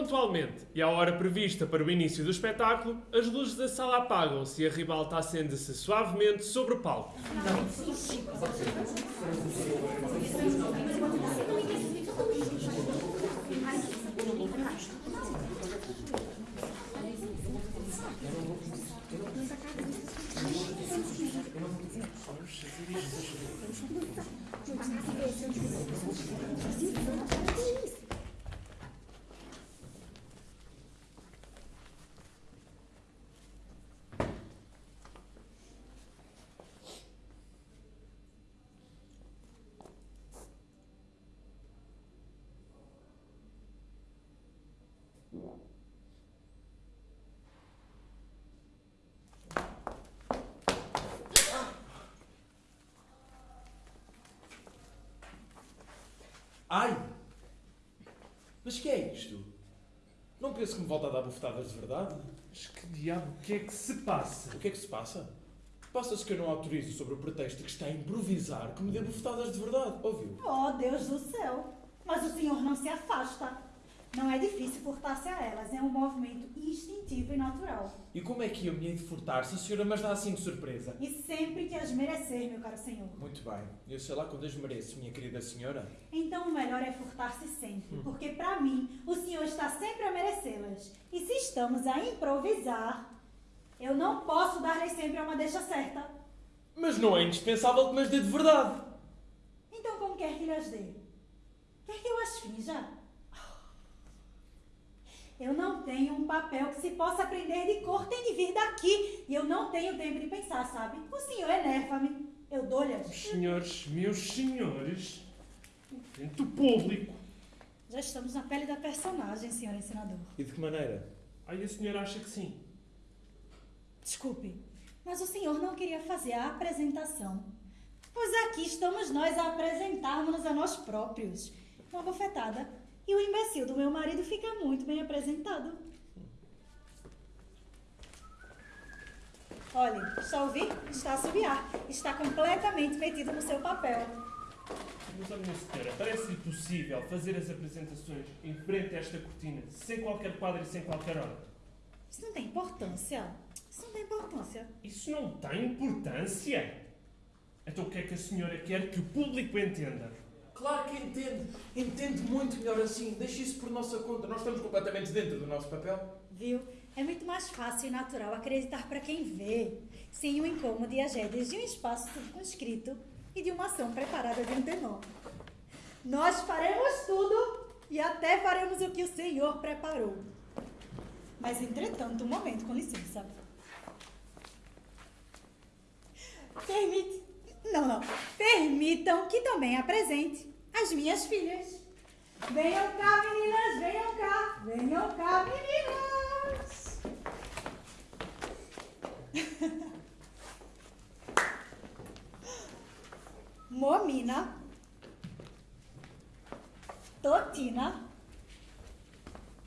pontualmente e à hora prevista para o início do espetáculo, as luzes da sala apagam-se e a ribalta acende-se suavemente sobre o palco. Mas que é isto? Não penso que me volta a dar bufetadas de verdade? Mas que diabo, o que é que se passa? O que é que se passa? Passa-se que eu não autorizo sob o pretexto que está a improvisar que me dê bufetadas de verdade, ouviu? Oh, Deus do céu! Mas o senhor não se afasta. Não é difícil furtar-se a elas, é um movimento instintivo e natural. E como é que eu me hei de furtar se a senhora mas dá assim de surpresa? E sempre que as merecer, meu caro senhor. Muito bem, eu sei lá quando as mereço, minha querida senhora. Então o melhor é furtar-se sempre, porque para mim o senhor está sempre a merecê-las. E se estamos a improvisar, eu não posso dar-lhes sempre uma deixa certa. Mas não é indispensável que me as dê de verdade. Então como quer que lhes dê? Quer que eu as finja? Eu não tenho um papel que se possa aprender de cor, tem de vir daqui. E eu não tenho tempo de pensar, sabe? O senhor enerva-me. Eu dou-lhe as... Senhores, meus senhores, do público. Já estamos na pele da personagem, senhor ensinador. E de que maneira? Aí a senhora acha que sim. Desculpe, mas o senhor não queria fazer a apresentação. Pois aqui estamos nós a apresentarmos-nos a nós próprios. Uma bofetada. E o imbecil do meu marido fica muito bem apresentado. Olhe, está a ouvir? Está a subiar. Está completamente metido no seu papel. Mas, minha senhora, parece-lhe possível fazer as apresentações em frente a esta cortina, sem qualquer quadro e sem qualquer hora? Isso não tem importância. Isso não tem importância. Isso não tem importância? Então o que é que a senhora quer que o público entenda? Claro que entende. Entende muito melhor assim. Deixe isso por nossa conta. Nós estamos completamente dentro do nosso papel. Viu? É muito mais fácil e natural acreditar para quem vê, sem o incômodo e as rédeas de um espaço circunscrito e de uma ação preparada de antemão. Nós faremos tudo e até faremos o que o Senhor preparou. Mas, entretanto, um momento, com licença. Permite. Não, não. Permitam que também apresente as minhas filhas. Venham cá, meninas, venham cá. Venham cá, meninas. Momina, Totina,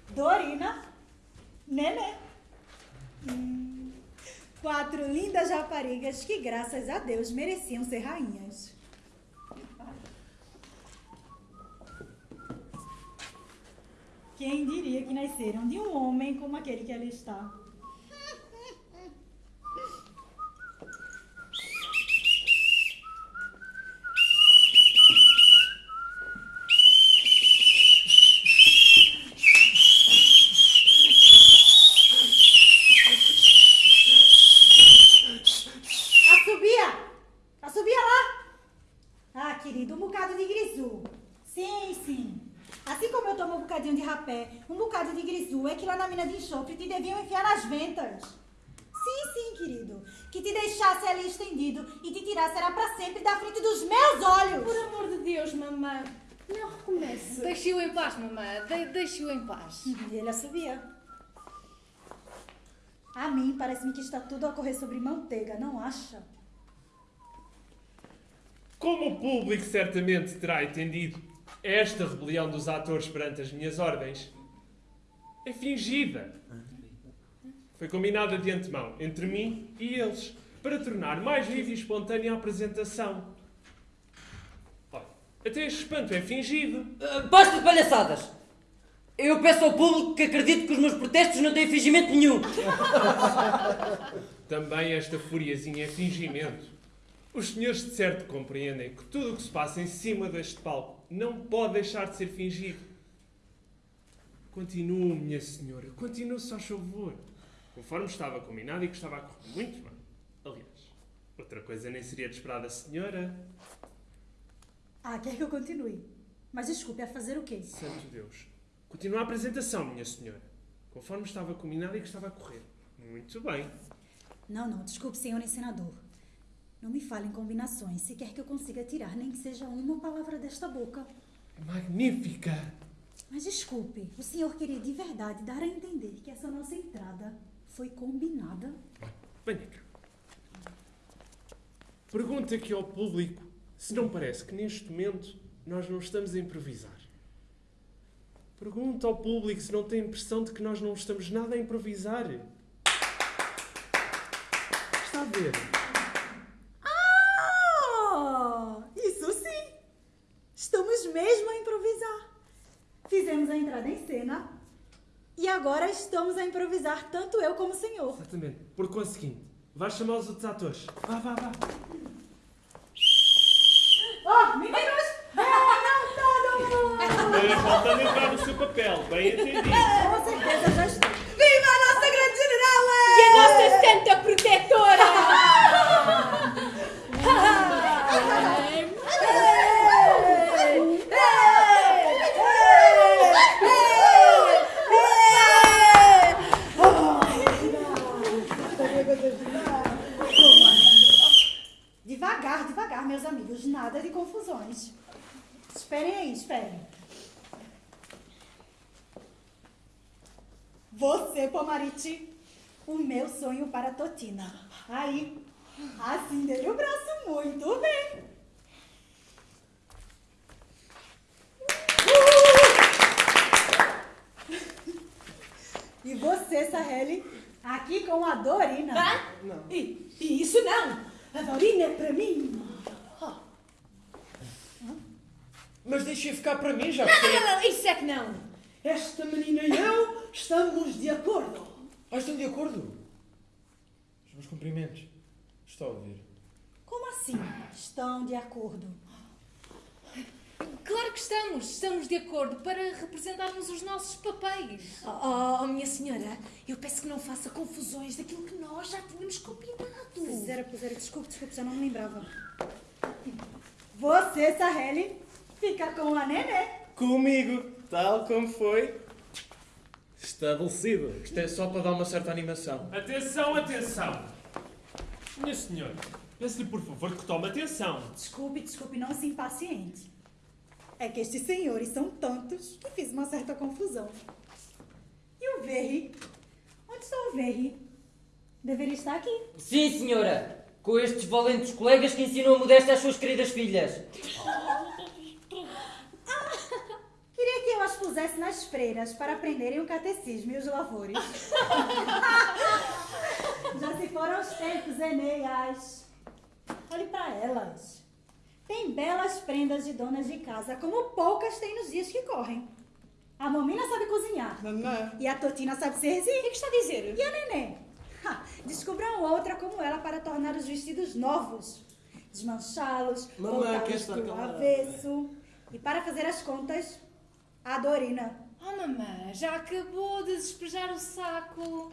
Dorina, Nenê. Hum, quatro lindas raparigas que, graças a Deus, mereciam ser rainhas. Quem diria que nasceram de um homem como aquele que ali está? Assobia! Assobia lá! Ah, querido, um bocado de grisu. Sim, sim. Assim como eu tomo um bocadinho de rapé, um bocado de grisu é que lá na mina de enxofre te deviam enfiar nas ventas. Sim, sim, querido. Que te deixasse ali estendido e te tirasse era pra sempre da frente dos meus olhos. Por amor de Deus, mamãe, não recomece. Deixe-o em paz, mamãe. De Deixe-o em paz. E ele assobia. A mim parece-me que está tudo a correr sobre manteiga, não acha? Como o público certamente terá entendido, esta rebelião dos atores perante as minhas ordens é fingida. Foi combinada de antemão entre mim e eles para tornar mais viva e espontânea a apresentação. Olha, até este espanto é fingido. Ah, Basta de palhaçadas! Eu peço ao público que acredite que os meus protestos não têm fingimento nenhum. Também esta furiazinha é fingimento. Os senhores de certo compreendem que tudo o que se passa em cima deste palco não pode deixar de ser fingido. Continuo, minha senhora, continuo, só favor. Conforme estava combinado e que estava a correr muito bem. Aliás, outra coisa nem seria de esperar da senhora. Ah, quer que eu continue? Mas desculpe, a fazer o quê? Santo Deus. Continua a apresentação, minha senhora. Conforme estava combinado e que estava a correr. Muito bem. Não, não, desculpe, senhor ensinador. Não me fale em combinações, se quer que eu consiga tirar nem que seja uma palavra desta boca. Magnífica! Mas desculpe, o senhor queria de verdade dar a entender que essa nossa entrada foi combinada? Venha cá. Pergunta aqui ao público se não parece que neste momento nós não estamos a improvisar. Pergunta ao público se não tem a impressão de que nós não estamos nada a improvisar. Está a ver? Ah, isso sim! Estamos mesmo a improvisar. Fizemos a entrada em cena e agora estamos a improvisar tanto eu como o senhor. Exatamente. Por conseguinte, vais chamar os outros atores. Vá, vá, vá. Oh, meninos! Venham todo mundo! Faltando entrar no seu papel, bem entendido. Com certeza já estou. Viva a nossa grande general! E a nossa santa protetora! Nada de confusões. Esperem aí, esperem. Você, Pomariti, o meu sonho para a Totina. Aí, assim dei o braço muito bem. Uh! E você, Saheli, aqui com a Dorina. Hã? E, e isso não! A Dorina é para mim! Mas deixem ficar para mim, já Não, que não, não, não, isso é que não! Esta menina e eu estamos de acordo. Ah, estão de acordo? Os meus cumprimentos. Está a ouvir. Como assim? Estão de acordo. Claro que estamos, estamos de acordo para representarmos os nossos papéis. Oh, oh, oh, minha senhora, eu peço que não faça confusões daquilo que nós já tínhamos combinado. Pois era, pois era. Desculpe, desculpe, já não me lembrava. Você, Saheli, fica com a Nenê. Comigo, tal como foi estabelecido. Isto é só para dar uma certa animação. Atenção, atenção! Minha senhora, peço-lhe por favor que tome atenção. Desculpe, desculpe, não se impaciente. É que estes senhores são tantos que fiz uma certa confusão. E o Verri? Onde está o Verri? Deveria estar aqui. Sim, senhora. Com estes valentes colegas que ensinam a modéstia às suas queridas filhas. Queria que eu as pusesse nas freiras para aprenderem o catecismo e os lavores. Já se foram os tempos, Enéas. Olhe para elas. Tem belas prendas de donas de casa, como poucas tem nos dias que correm. A mamina sabe cozinhar. Mamãe. E a Totina sabe serzir. O que é que está dizer? E a neném? Ha, descubram outra como ela para tornar os vestidos novos. Desmanchá-los, voltá-los do avesso. E para fazer as contas, a Dorina. Oh, mamãe, já acabou de despejar o saco.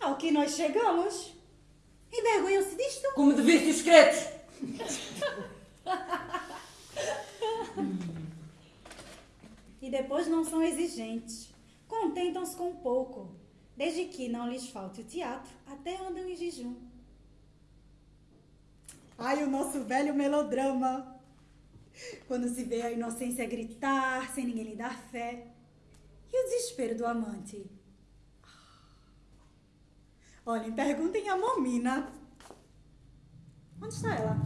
Ao que nós chegamos. Envergonham-se disto? Como de vícios secretos. E depois não são exigentes. Contentam-se com pouco. Desde que não lhes falte o teatro, até andam em jejum. Ai, o nosso velho melodrama. Quando se vê a inocência gritar, sem ninguém lhe dar fé. E o desespero do amante. Olhem, perguntem a Momina. Onde está ela?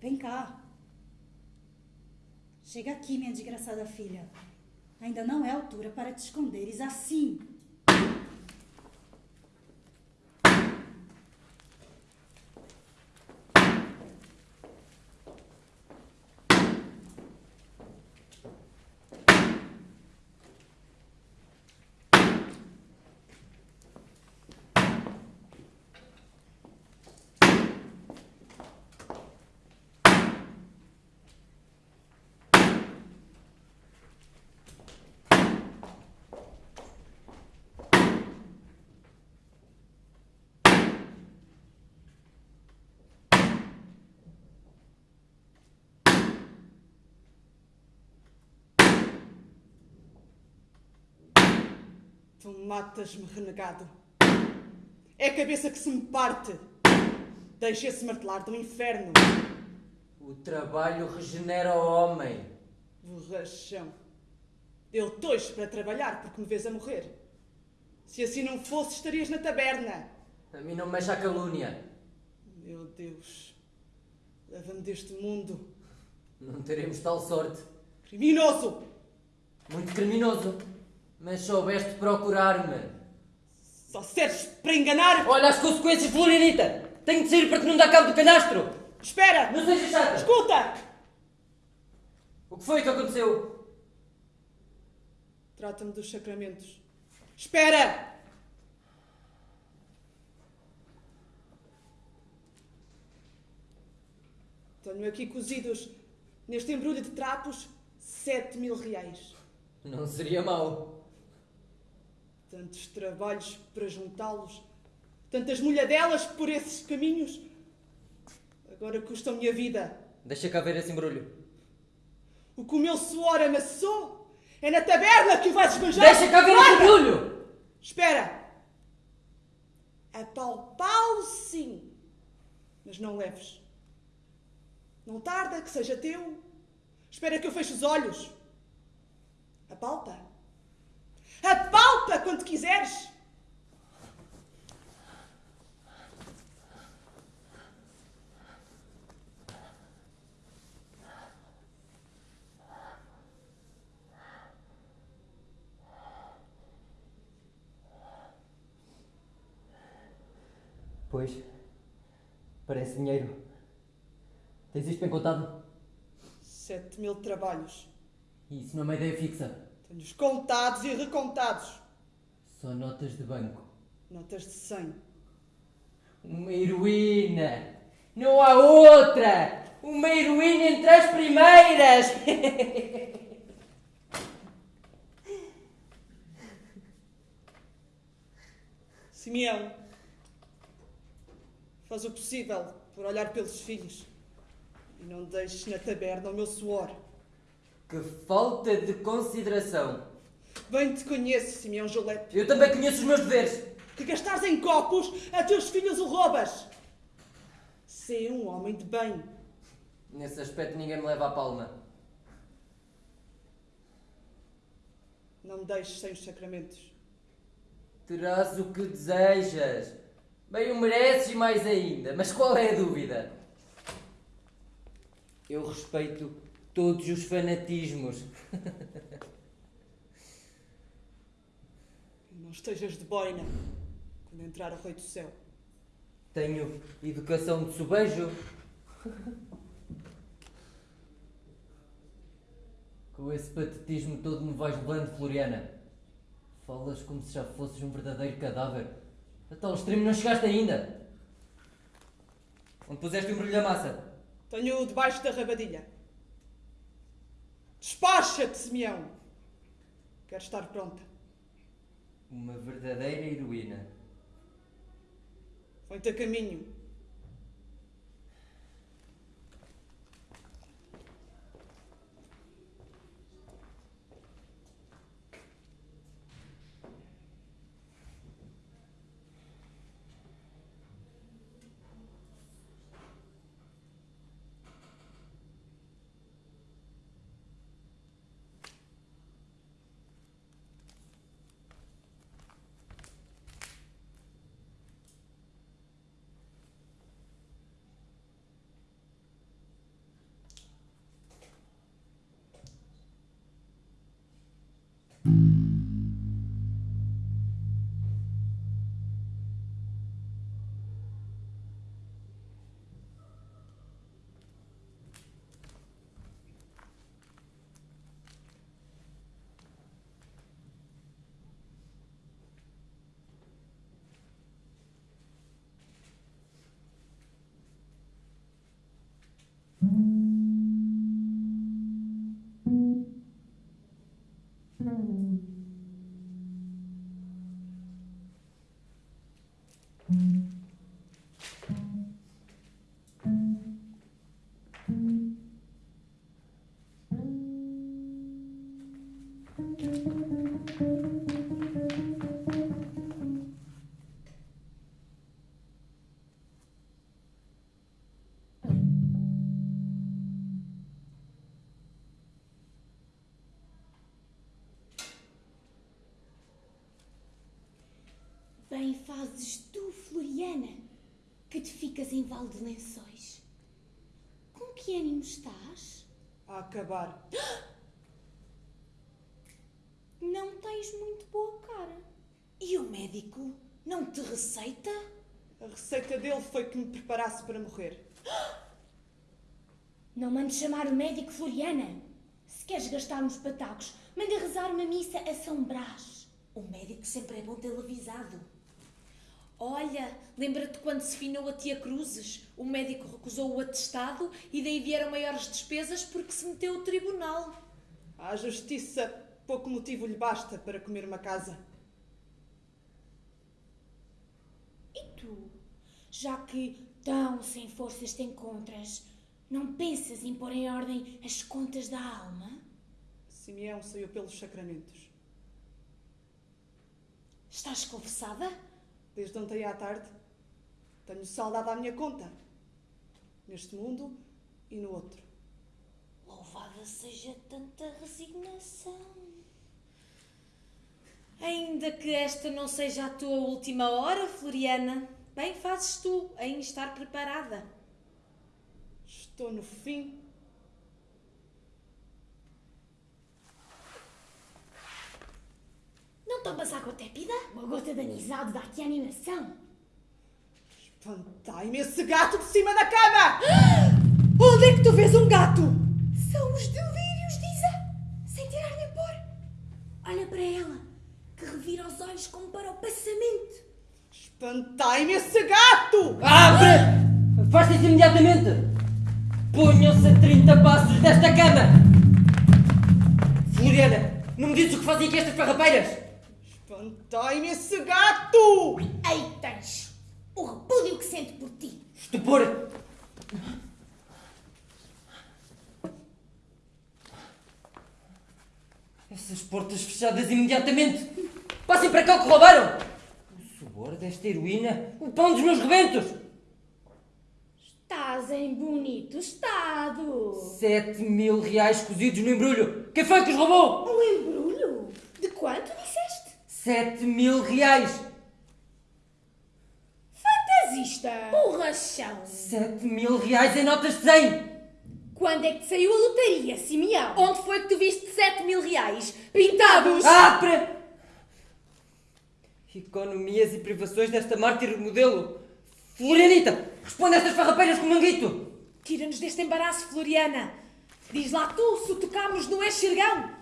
Vem cá. Chega aqui, minha desgraçada filha. Ainda não é altura para te esconderes assim. Tu matas-me, renegado. É a cabeça que se me parte. Deixa esse martelar do inferno. O trabalho regenera o homem. Borrachão. Eu estou para trabalhar porque me vês a morrer. Se assim não fosse, estarias na taberna. A mim não me mexe a calúnia. Meu Deus. Leva-me deste mundo. Não teremos tal sorte. Criminoso! Muito criminoso. Mas soubeste procurar-me. Só serves para enganar! Olha as consequências, Florinita! Tenho de sair para que não dá cabo do canastro! Espera! Não sejas chata! Escuta! O que foi que aconteceu? Trata-me dos sacramentos. Espera! Tenho aqui cozidos, neste embrulho de trapos, sete mil reais. Não seria mau. Tantos trabalhos para juntá-los, tantas molhadelas por esses caminhos. Agora custam-me a vida. Deixa cá ver esse embrulho. O que o meu suor amassou é na taberna que o vais esbanjar. Deixa cá ver esse embrulho! Espera! Apalpá-lo sim, mas não leves. Não tarda que seja teu. Espera que eu feche os olhos. Apalpa. Apalpa quando quiseres. Pois. Parece dinheiro. Tens isto bem contado? Sete mil trabalhos. Isso não é uma ideia fixa. Tenho-os contados e recontados. Só notas de banco. Notas de cem. Uma heroína! Não há outra! Uma heroína entre as primeiras! Simeão, faz o possível por olhar pelos filhos e não deixes na taberna o meu suor. Que falta de consideração! Bem te conheço, Simeão Jolete, Eu também conheço os meus deveres! que gastares em copos a teus filhos o roubas. Sê um homem de bem. Nesse aspecto ninguém me leva a palma. Não me deixes sem os sacramentos. Terás o que desejas. Bem o mereces e mais ainda. Mas qual é a dúvida? Eu respeito todos os fanatismos. Não estejas de boina quando entrar o Rei do Céu. Tenho educação de sobejo. Com esse patetismo todo me vais levando, Floriana. Falas como se já fosses um verdadeiro cadáver. A tal extremo não chegaste ainda. Onde puseste o embrulho da massa? Tenho-o debaixo da rabadilha. Despacha-te, Simeão. Quero estar pronta. Uma verdadeira heroína. Põe-te a caminho. Thank mm -hmm. you. 음. Ficas em Val de Lençóis. Com que ânimo estás? A acabar. Não tens muito boa cara. E o médico não te receita? A receita dele foi que me preparasse para morrer. Não mandes chamar o médico, Floriana. Se queres gastar uns patacos, manda rezar uma missa a São Brás. O médico sempre é bom tê-lo avisado. Olha, lembra-te quando se finou a tia Cruzes? O médico recusou o atestado e daí vieram maiores despesas porque se meteu o tribunal. À justiça, pouco motivo lhe basta para comer uma casa. E tu, já que tão sem forças te encontras, não pensas em pôr em ordem as contas da alma? Simeão saiu pelos sacramentos. Estás confessada? Desde ontem à tarde, tenho saudade à minha conta. Neste mundo e no outro. Louvada seja tanta resignação. Ainda que esta não seja a tua última hora, Floriana, bem fazes tu em estar preparada. Estou no fim. Não tomas água tépida? Uma gota de anisado dá-te animação. Espantai-me esse gato de cima da cama! Onde é que tu vês um gato? São os delírios de Isa, sem tirar nem pôr. Olha para ela, que revira os olhos como para o passamento. Espantai-me esse gato! Abre! Afaste-se imediatamente! Ponham-se a 30 passos desta cama! Floriana, não me dizes o que fazem aqui estas farrapeiras? Espantai-me esse gato! Aí tens o repúdio que sente por ti. Estupor! Essas portas fechadas imediatamente! Passem para cá o que roubaram! O suor desta heroína, o pão dos meus rebentos! Estás em bonito estado. Sete mil reais cozidos no embrulho! Quem foi que os roubou? 7 mil reais. Fantasista! Borrachão! 7 mil reais em notas de 100! Quando é que te saiu a lotaria, Simeão? Onde foi que tu viste 7 mil reais? Pintados! Ah, para... Economias e privações desta mártir modelo remodelo. Florianita, responde a estas farrapeiras com manguito! Tira-nos deste embaraço, Floriana. Diz lá tu, se tocamos no enxergão.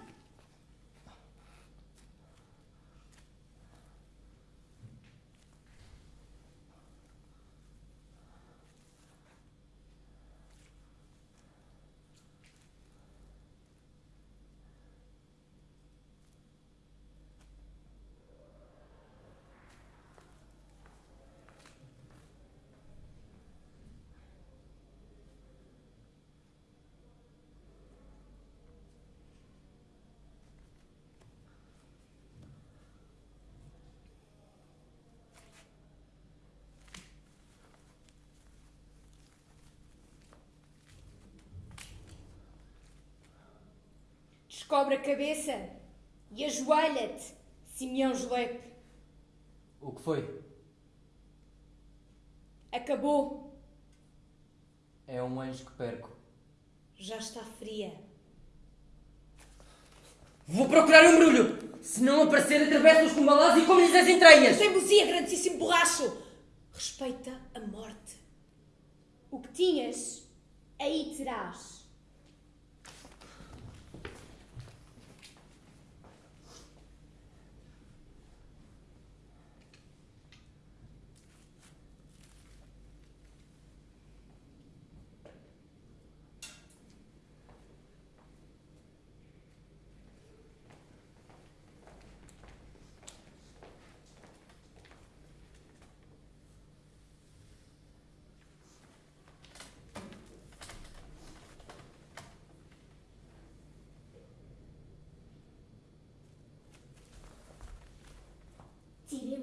Descobre a cabeça e ajoelha-te, Simeão Jolepe. O que foi? Acabou. É um anjo que perco. Já está fria. Vou procurar o embrulho! Se não aparecer, atravesso-os com balas e como-lhes as entranhas! Teimosia, grandíssimo borracho! Respeita a morte. O que tinhas, aí terás.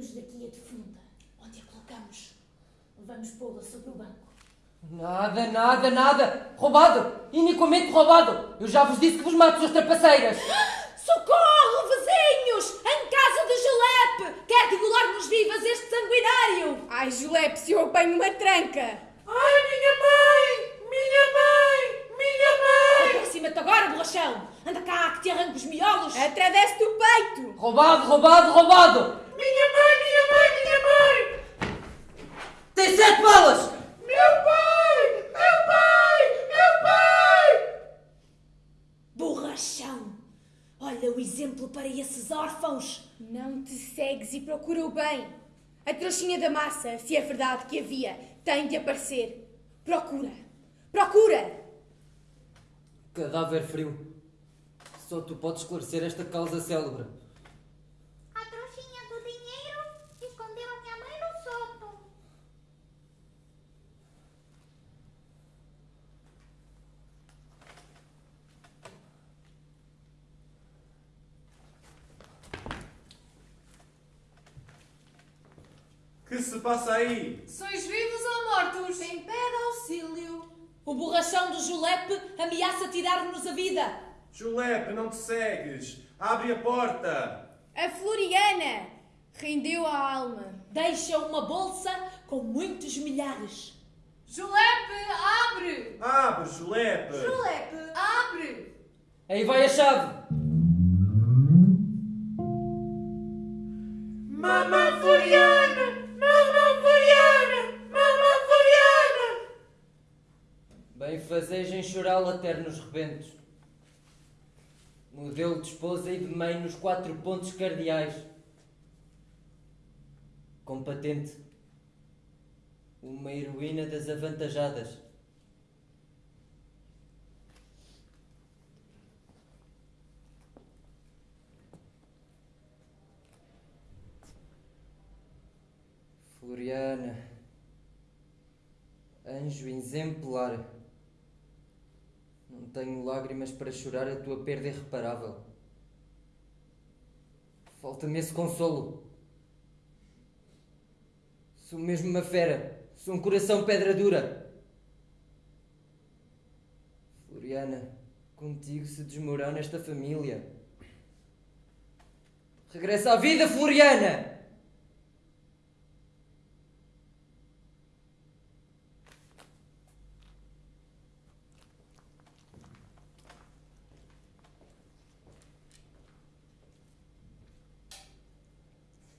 Tiremos daqui a defunta. Onde a colocamos? Vamos pô-la sobre o banco. Nada, nada, nada! Roubado! Iniquamente roubado! Eu já vos disse que vos mato, suas trapaceiras! Socorro, vizinhos! Em casa de Julep! Quer degolar-nos vivas este sanguinário! Ai, Julep, se eu apanho uma tranca! Ai, minha mãe! Minha mãe! Minha mãe! Aproxima-te agora, borrachão! Anda cá, que te arranco os miolos! Atravesse do peito! Roubado, roubado, roubado! Minha mãe, minha mãe, minha mãe! Tem sete balas! Meu pai! Meu pai! Meu pai! Borrachão! Olha o exemplo para esses órfãos! Não te segues e procura o bem. A trouxinha da massa, se é verdade que havia, tem de aparecer. Procura! Procura! Cadáver frio. Só tu podes esclarecer esta causa célebre. A trouxinha do dinheiro escondeu a minha mãe no sótão. Que se passa aí? Sois vivos ou mortos? Em pé de auxílio! O borrachão do Julep ameaça tirar-nos a vida! Julep, não te segues. Abre a porta. A Floriana rendeu a alma. Deixa uma bolsa com muitos milhares. Julep, abre! Abre, Julep. Julep, abre! Aí vai a chave! Bem fazejem chorá-la ternos rebentos. Modelo de esposa e de mãe nos quatro pontos cardeais. Com patente. Uma heroína das avantajadas. Floriana. Anjo exemplar. Não tenho lágrimas para chorar a tua perda irreparável. Falta-me esse consolo. Sou mesmo uma fera. Sou um coração pedra dura. Floriana, contigo se desmorona esta família. Regressa à vida, Floriana!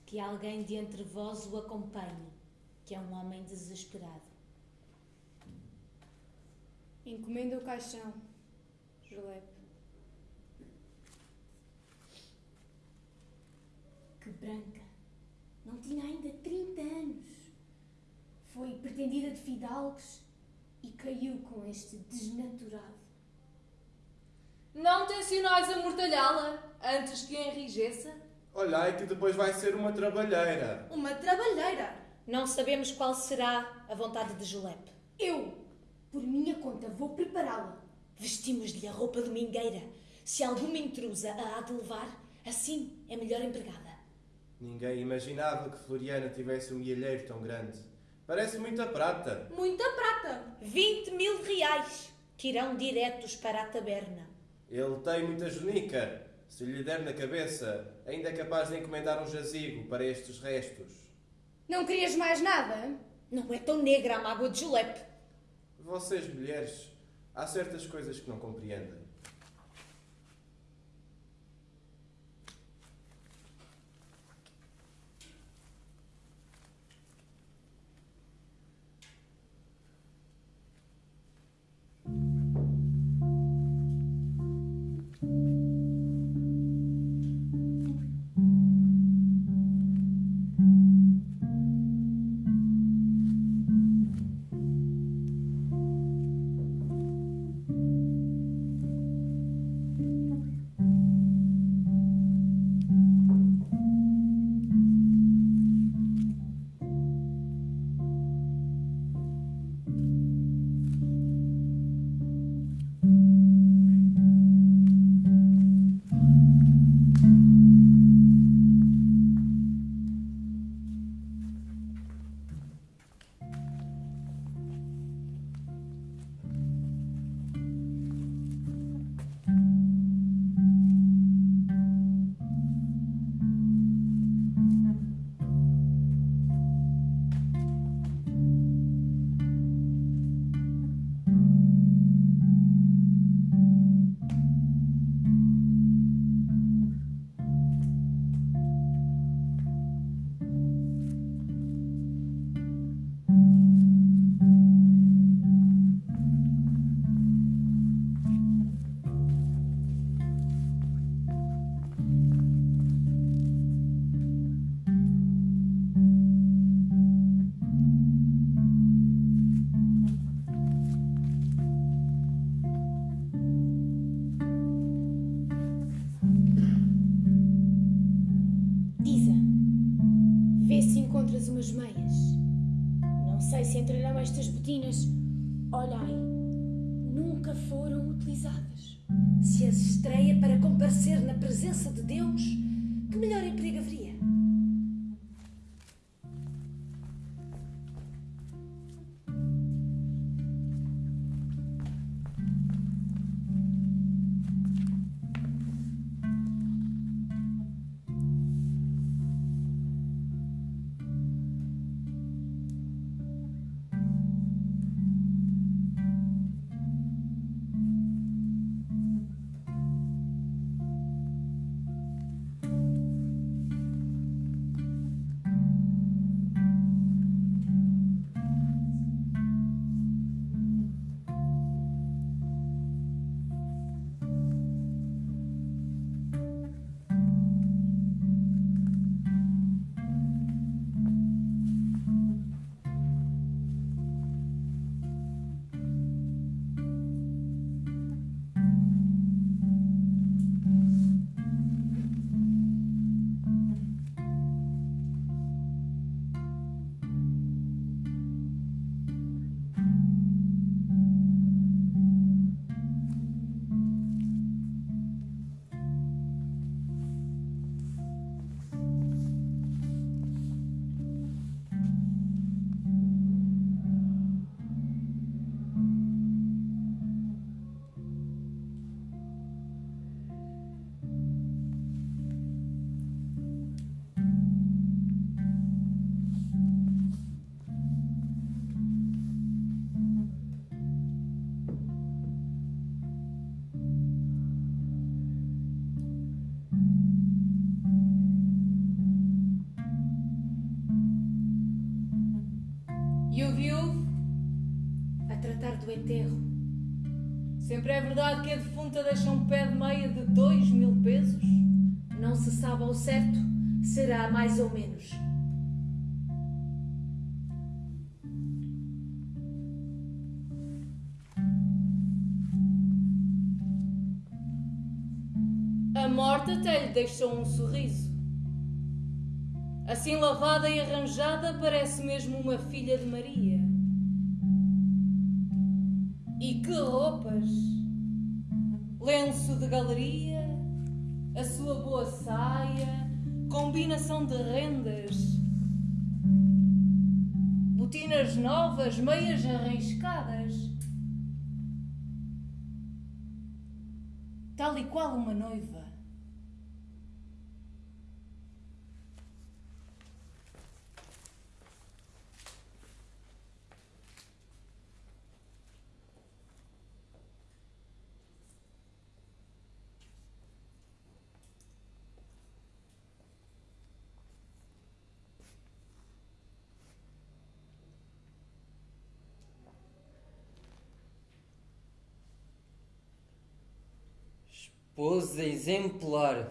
Que alguém de entre vós o acompanhe, que é um homem desesperado. Encomenda o caixão, Julep. Que branca! Não tinha ainda 30 anos. Foi pretendida de fidalgos e caiu com este desnaturado. Não tencionais amortalhá-la antes que enrijeça? Olhai que depois vai ser uma trabalheira. Uma trabalheira. Não sabemos qual será a vontade de Julep. Eu, por minha conta, vou prepará-la. Vestimos-lhe a roupa domingueira. Se alguma intrusa a há de levar, assim é melhor empregada. Ninguém imaginava que Floriana tivesse um milheiro tão grande. Parece muita prata. Muita prata. 20 mil reais, que irão diretos para a taberna. Ele tem muita junica. Se lhe der na cabeça, ainda é capaz de encomendar um jazigo para estes restos. Não querias mais nada? Não é tão negra a mágoa de Julep. Vocês, mulheres, há certas coisas que não compreendem. Enterro. Sempre é verdade que a defunta deixa um pé de meia de dois mil pesos? Não se sabe ao certo, será mais ou menos. A morte até lhe deixou um sorriso. Assim lavada e arranjada, parece mesmo uma filha de Maria. Roupas! Lenço de galeria, a sua boa saia, combinação de rendas, botinas novas, meias arriscadas. Tal e qual uma noiva. Esposa exemplar.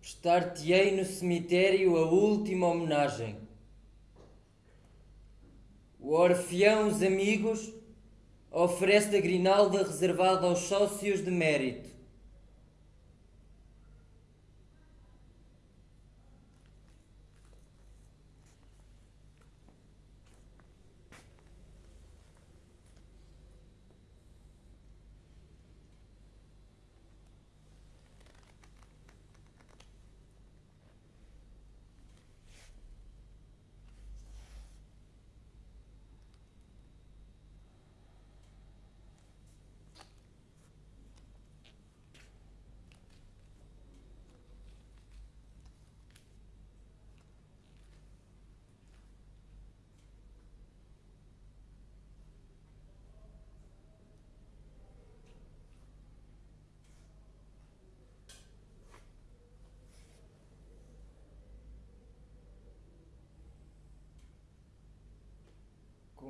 Prestar-te-ei no cemitério a última homenagem. O Orfeão Os Amigos oferece a grinalda reservada aos sócios de mérito.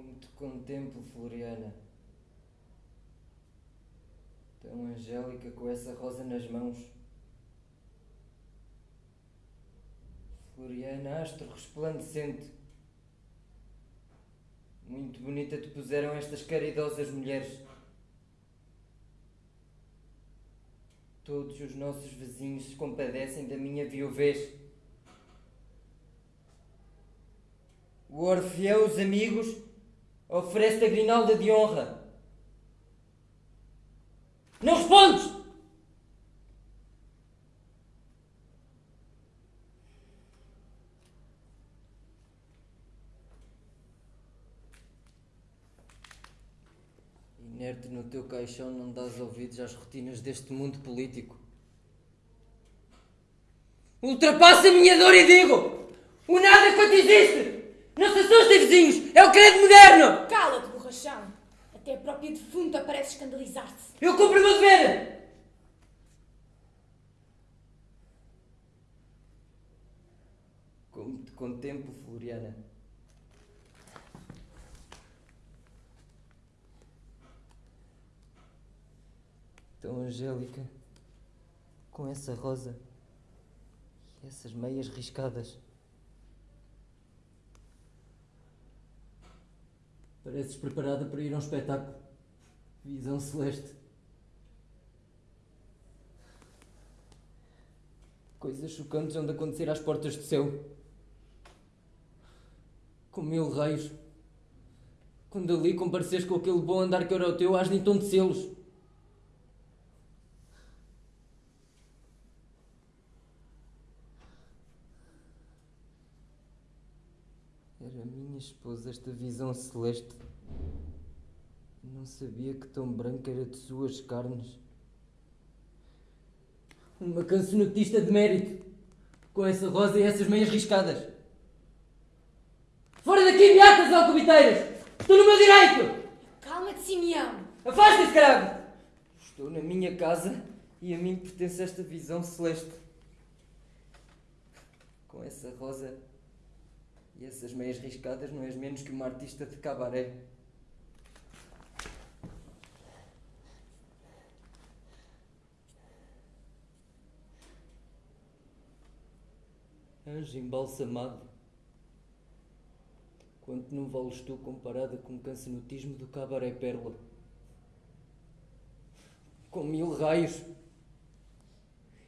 Como te contemplo, Floriana. Tão angélica com essa rosa nas mãos. Floriana, astro resplandecente. Muito bonita te puseram estas caridosas mulheres. Todos os nossos vizinhos se compadecem da minha viuvez. O Orfeu, os amigos, oferece-te a grinalda de honra. Não respondes! Inerte no teu caixão, não dás ouvidos às rotinas deste mundo político. Ultrapassa a minha dor e digo: o nada quanto existe! Não se assustem, vizinhos! É o credo moderno! Cala-te, borrachão! Até a própria defunta parece escandalizar-se. Eu cumpro o meu dever! Como te contemplo, Floriana. Tão angélica, com essa rosa e essas meias riscadas. Pareces preparada para ir a um espetáculo. Visão celeste. Coisas chocantes hão de acontecer às portas do céu. Com mil raios. Quando ali compareceres com aquele bom andar que era o teu, has de entontecê-los. Era minha esposa esta visão celeste. Não sabia que tão branca era de suas carnes. Uma cancionetista de mérito, com essa rosa e essas meias riscadas. Fora daqui, beatas alcobiteiras! Estou no meu direito! Calma-te, Simeão! Afasta-se, caralho! Estou na minha casa e a mim pertence esta visão celeste. Com essa rosa e essas meias riscadas, não és menos que uma artista de cabaré. Anjo embalsamado, quanto não vales tu comparada com o cancenotismo do cabaré pérola? Com mil raios.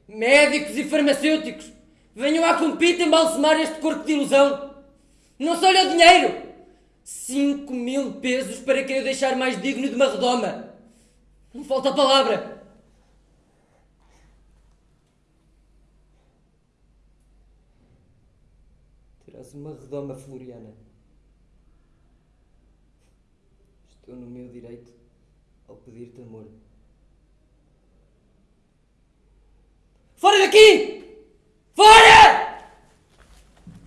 Médicos e farmacêuticos, venham à compita embalsamar este corpo de ilusão. Não se olha o dinheiro! Cinco mil pesos para quem o deixar mais digno de uma redoma. Não falta palavra. Terás uma redoma floriana. Estou no meu direito ao pedir-te amor. Fora daqui! Fora!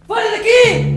Fora daqui!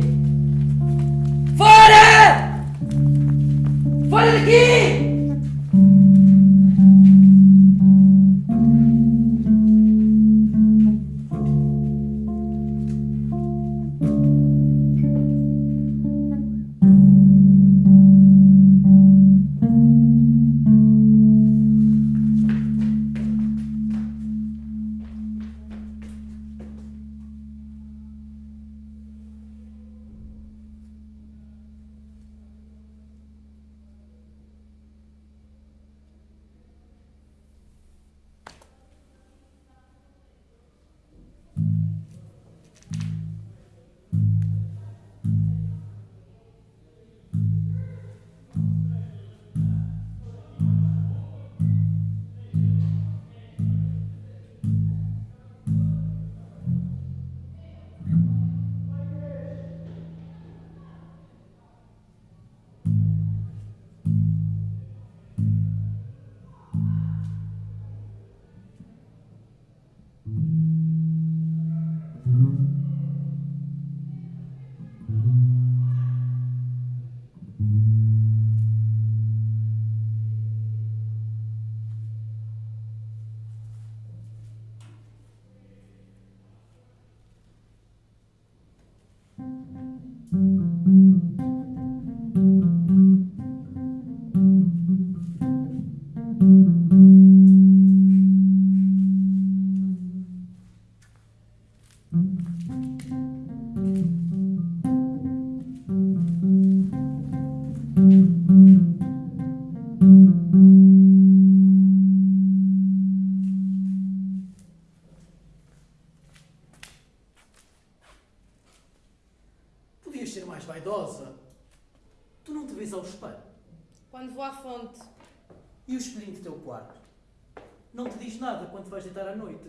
Te vais deitar à noite?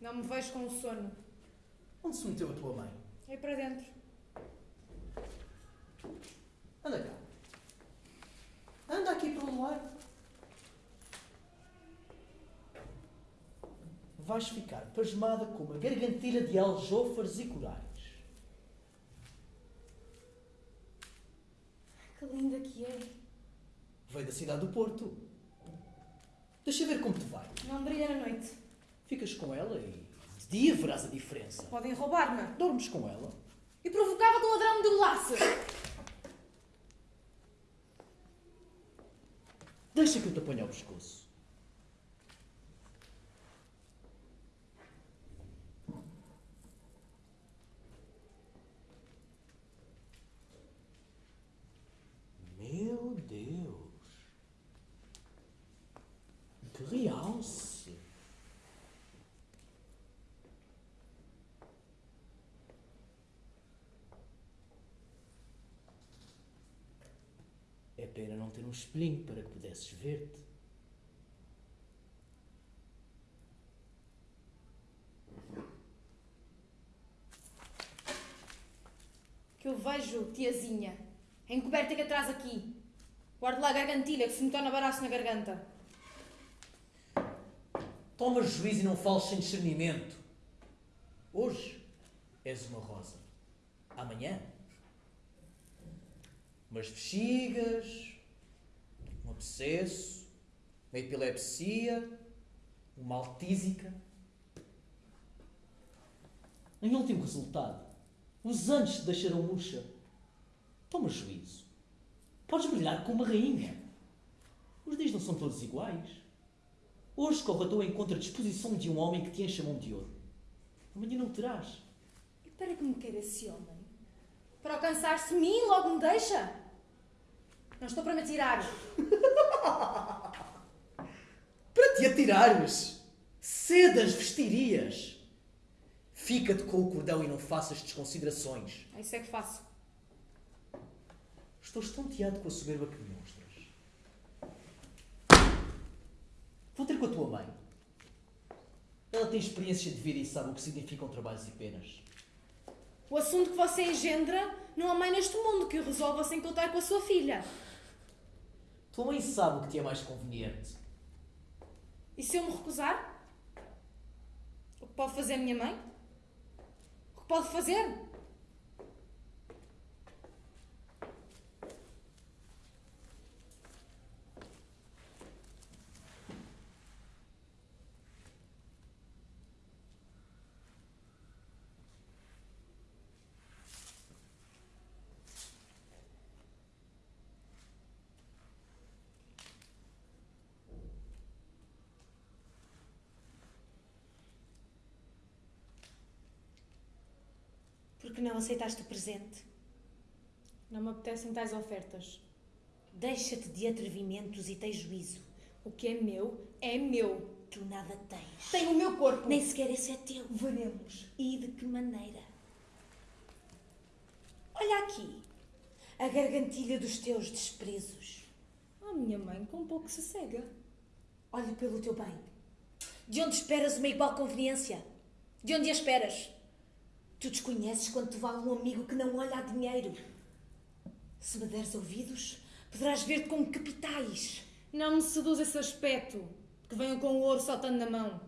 Não me vejo com sono. Onde se meteu a tua mãe? É para dentro. Anda cá. Anda aqui para o luar. Vais ficar pasmada com uma gargantilha de aljôfares e corais. Que linda que é. Veio da cidade do Porto. Deixa ver como te vai. Não brilha na noite. Ficas com ela e de dia verás a diferença. Podem roubar-me. Dormes com ela. E provocava-te um ladrão de laço. Deixa que eu te apanhe ao pescoço. Meu Deus! Que realce! É pena não ter um espelhinho para que pudesses ver-te. Que eu vejo, tiazinha. A encoberta que atrás aqui. Guarde lá a gargantilha que se me torna baraço na garganta. Toma juízo e não fales sem discernimento. Hoje és uma rosa. Amanhã, umas bexigas, um abscesso, uma epilepsia, uma altísica. Em último resultado, os anos te deixarão murcha. Toma juízo. Podes brilhar como uma rainha. Os dias não são todos iguais. Hoje corre a tua encontro a disposição de um homem que te enche a mão de ouro. Amanhã não terás. E para que me quer esse homem? Para alcançar-se mim logo me deixa? Não estou para me atirar. Para te atirares, sedas vestirias. Fica-te com o cordão e não faças desconsiderações. É Isso é que faço. Estou estonteado com a soberba que me mostras. Vou ter com a tua mãe. Ela tem experiência de vida e sabe o que significam trabalhos e penas. O assunto que você engendra não há mãe neste mundo que o resolva sem contar com a sua filha. Tua mãe sabe o que te é mais conveniente. E se eu me recusar? O que pode fazer a minha mãe? O que pode fazer? Por que não aceitaste o presente? Não me apetecem tais ofertas. Deixa-te de atrevimentos e tens juízo. O que é meu, é meu. Tu nada tens. Tenho o meu corpo. Nem sequer esse é teu. Veremos. E de que maneira? Olha aqui. A gargantilha dos teus desprezos. A minha mãe com pouco se cega. Olhe pelo teu bem. De onde esperas uma igual conveniência? De onde a esperas? Tu desconheces quanto vale um amigo que não olha a dinheiro. Se me deres ouvidos, poderás ver-te como capitais. Não me seduz esse aspecto, que venham com o ouro saltando na mão.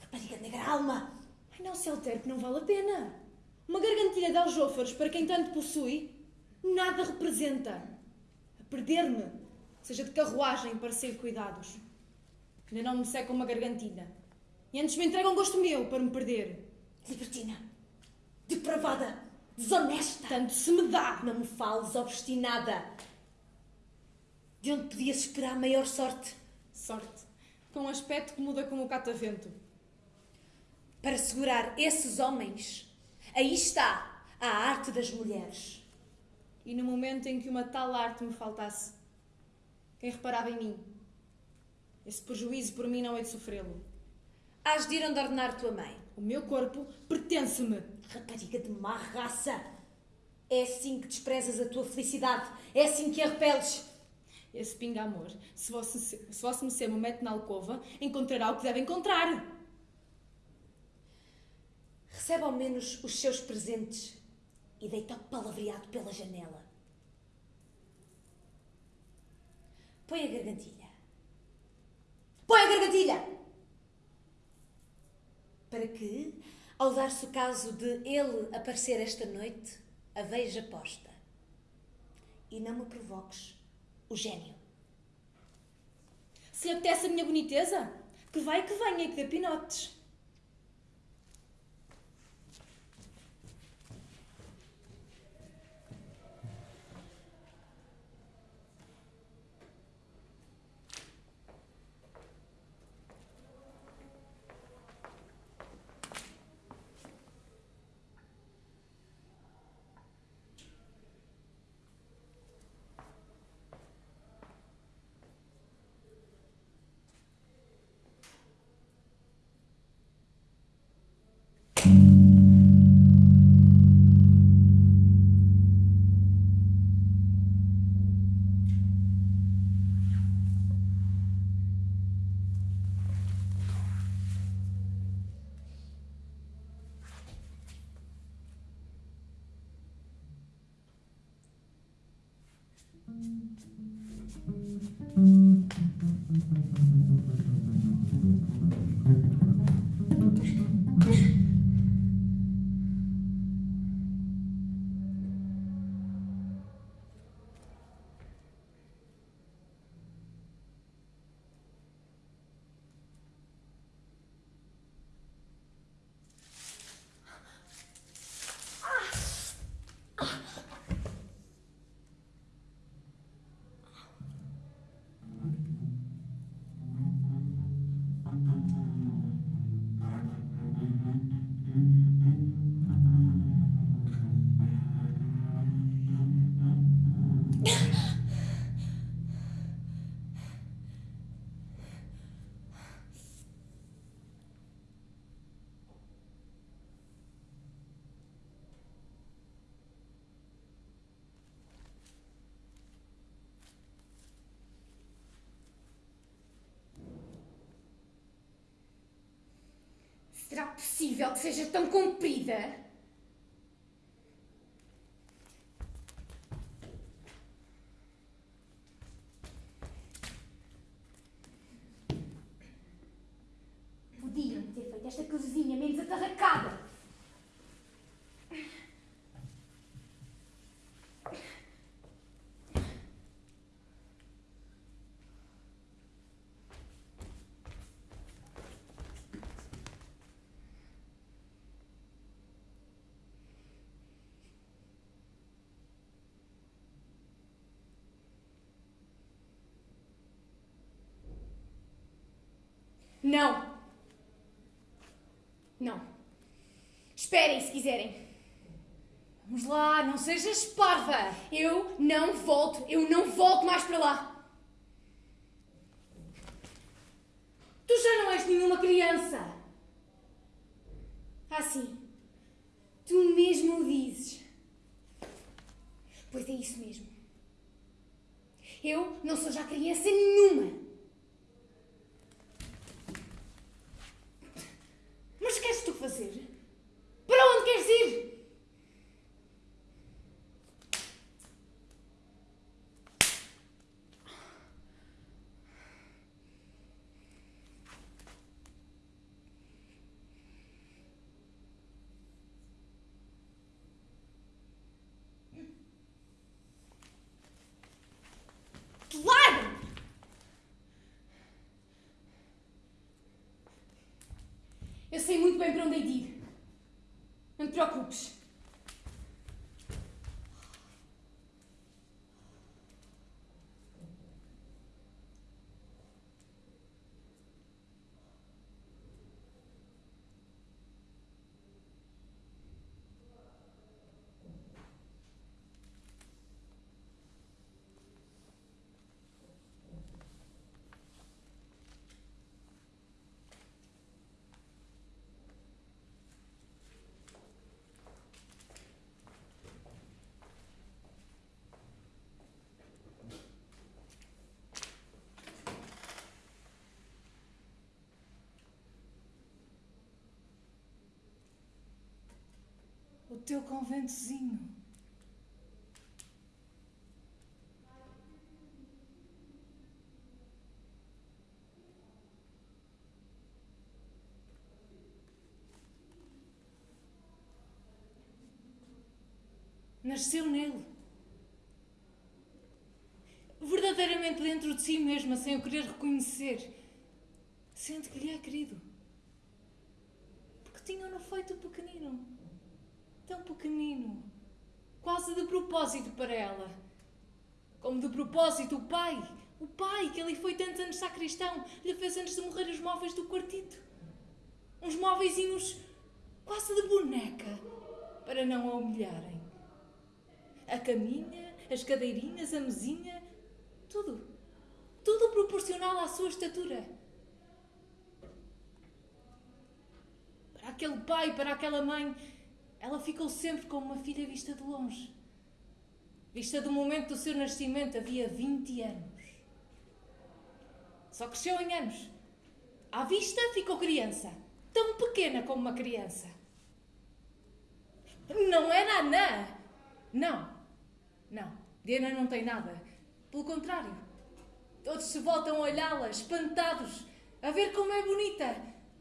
Rapariga negra alma! Ai, não se altere que não vale a pena. Uma gargantilha de aljôfares para quem tanto possui, nada representa. A perder-me, seja de carruagem para ser cuidados. Ainda não me secam uma gargantilha. E antes me entregam gosto meu para me perder. Libertina! Depravada! Desonesta! Tanto se me dá! Não me fales, obstinada! De onde podias esperar maior sorte? Sorte. Com um aspecto que muda como o catavento. Para segurar esses homens, aí está a arte das mulheres. E no momento em que uma tal arte me faltasse, quem reparava em mim? Esse prejuízo por mim não é de sofrê-lo. Hás de ir onde ordenar tua mãe. O meu corpo pertence-me. Rapariga de má raça! É assim que desprezas a tua felicidade. É assim que a repeles. Esse pinga amor, se vosso, se vosso Mercê me mete na alcova, encontrará o que deve encontrar. Recebe ao menos os seus presentes e deita o palavreado pela janela. Põe a gargantilha. Põe a gargantilha! Para que, ao dar-se o caso de ele aparecer esta noite, a veja posta. E não me provoques o gênio. Se apetece a minha boniteza, que vai que venha e que dê pinotes. Possível que seja tão comprida? Podiam ter feito esta cozinha menos atarracada. Não. Não. Esperem se quiserem. Vamos lá, não sejas parva. Eu não volto. Eu não volto mais para lá. Tu já não és nenhuma criança. Ah, sim. Tu mesmo o dizes. Pois é isso mesmo. Eu não sou já criança nenhuma. Mas o que queres tu fazer? Para onde queres ir? Claro! Eu sei muito bem para onde hei de ir. Não te preocupes. Teu conventozinho. Nasceu nele. Verdadeiramente dentro de si mesma, sem o querer reconhecer. Sente que lhe é querido. Porque tinham-no feito pequenino. Tão pequenino. Quase de propósito para ela. Como de propósito o pai. O pai que ali foi tantos anos sacristão. Lhe fez antes de morrer os móveis do quartito. Uns móveisinhos quase de boneca. Para não a humilharem a caminha, as cadeirinhas, a mesinha, tudo. Tudo proporcional à sua estatura. Para aquele pai, para aquela mãe, ela ficou sempre como uma filha vista de longe. Vista do momento do seu nascimento, havia 20 anos. Só cresceu em anos. À vista ficou criança, tão pequena como uma criança. Não era anã. Não. Não, Diana não tem nada. Pelo contrário, todos se voltam a olhá-la, espantados, a ver como é bonita,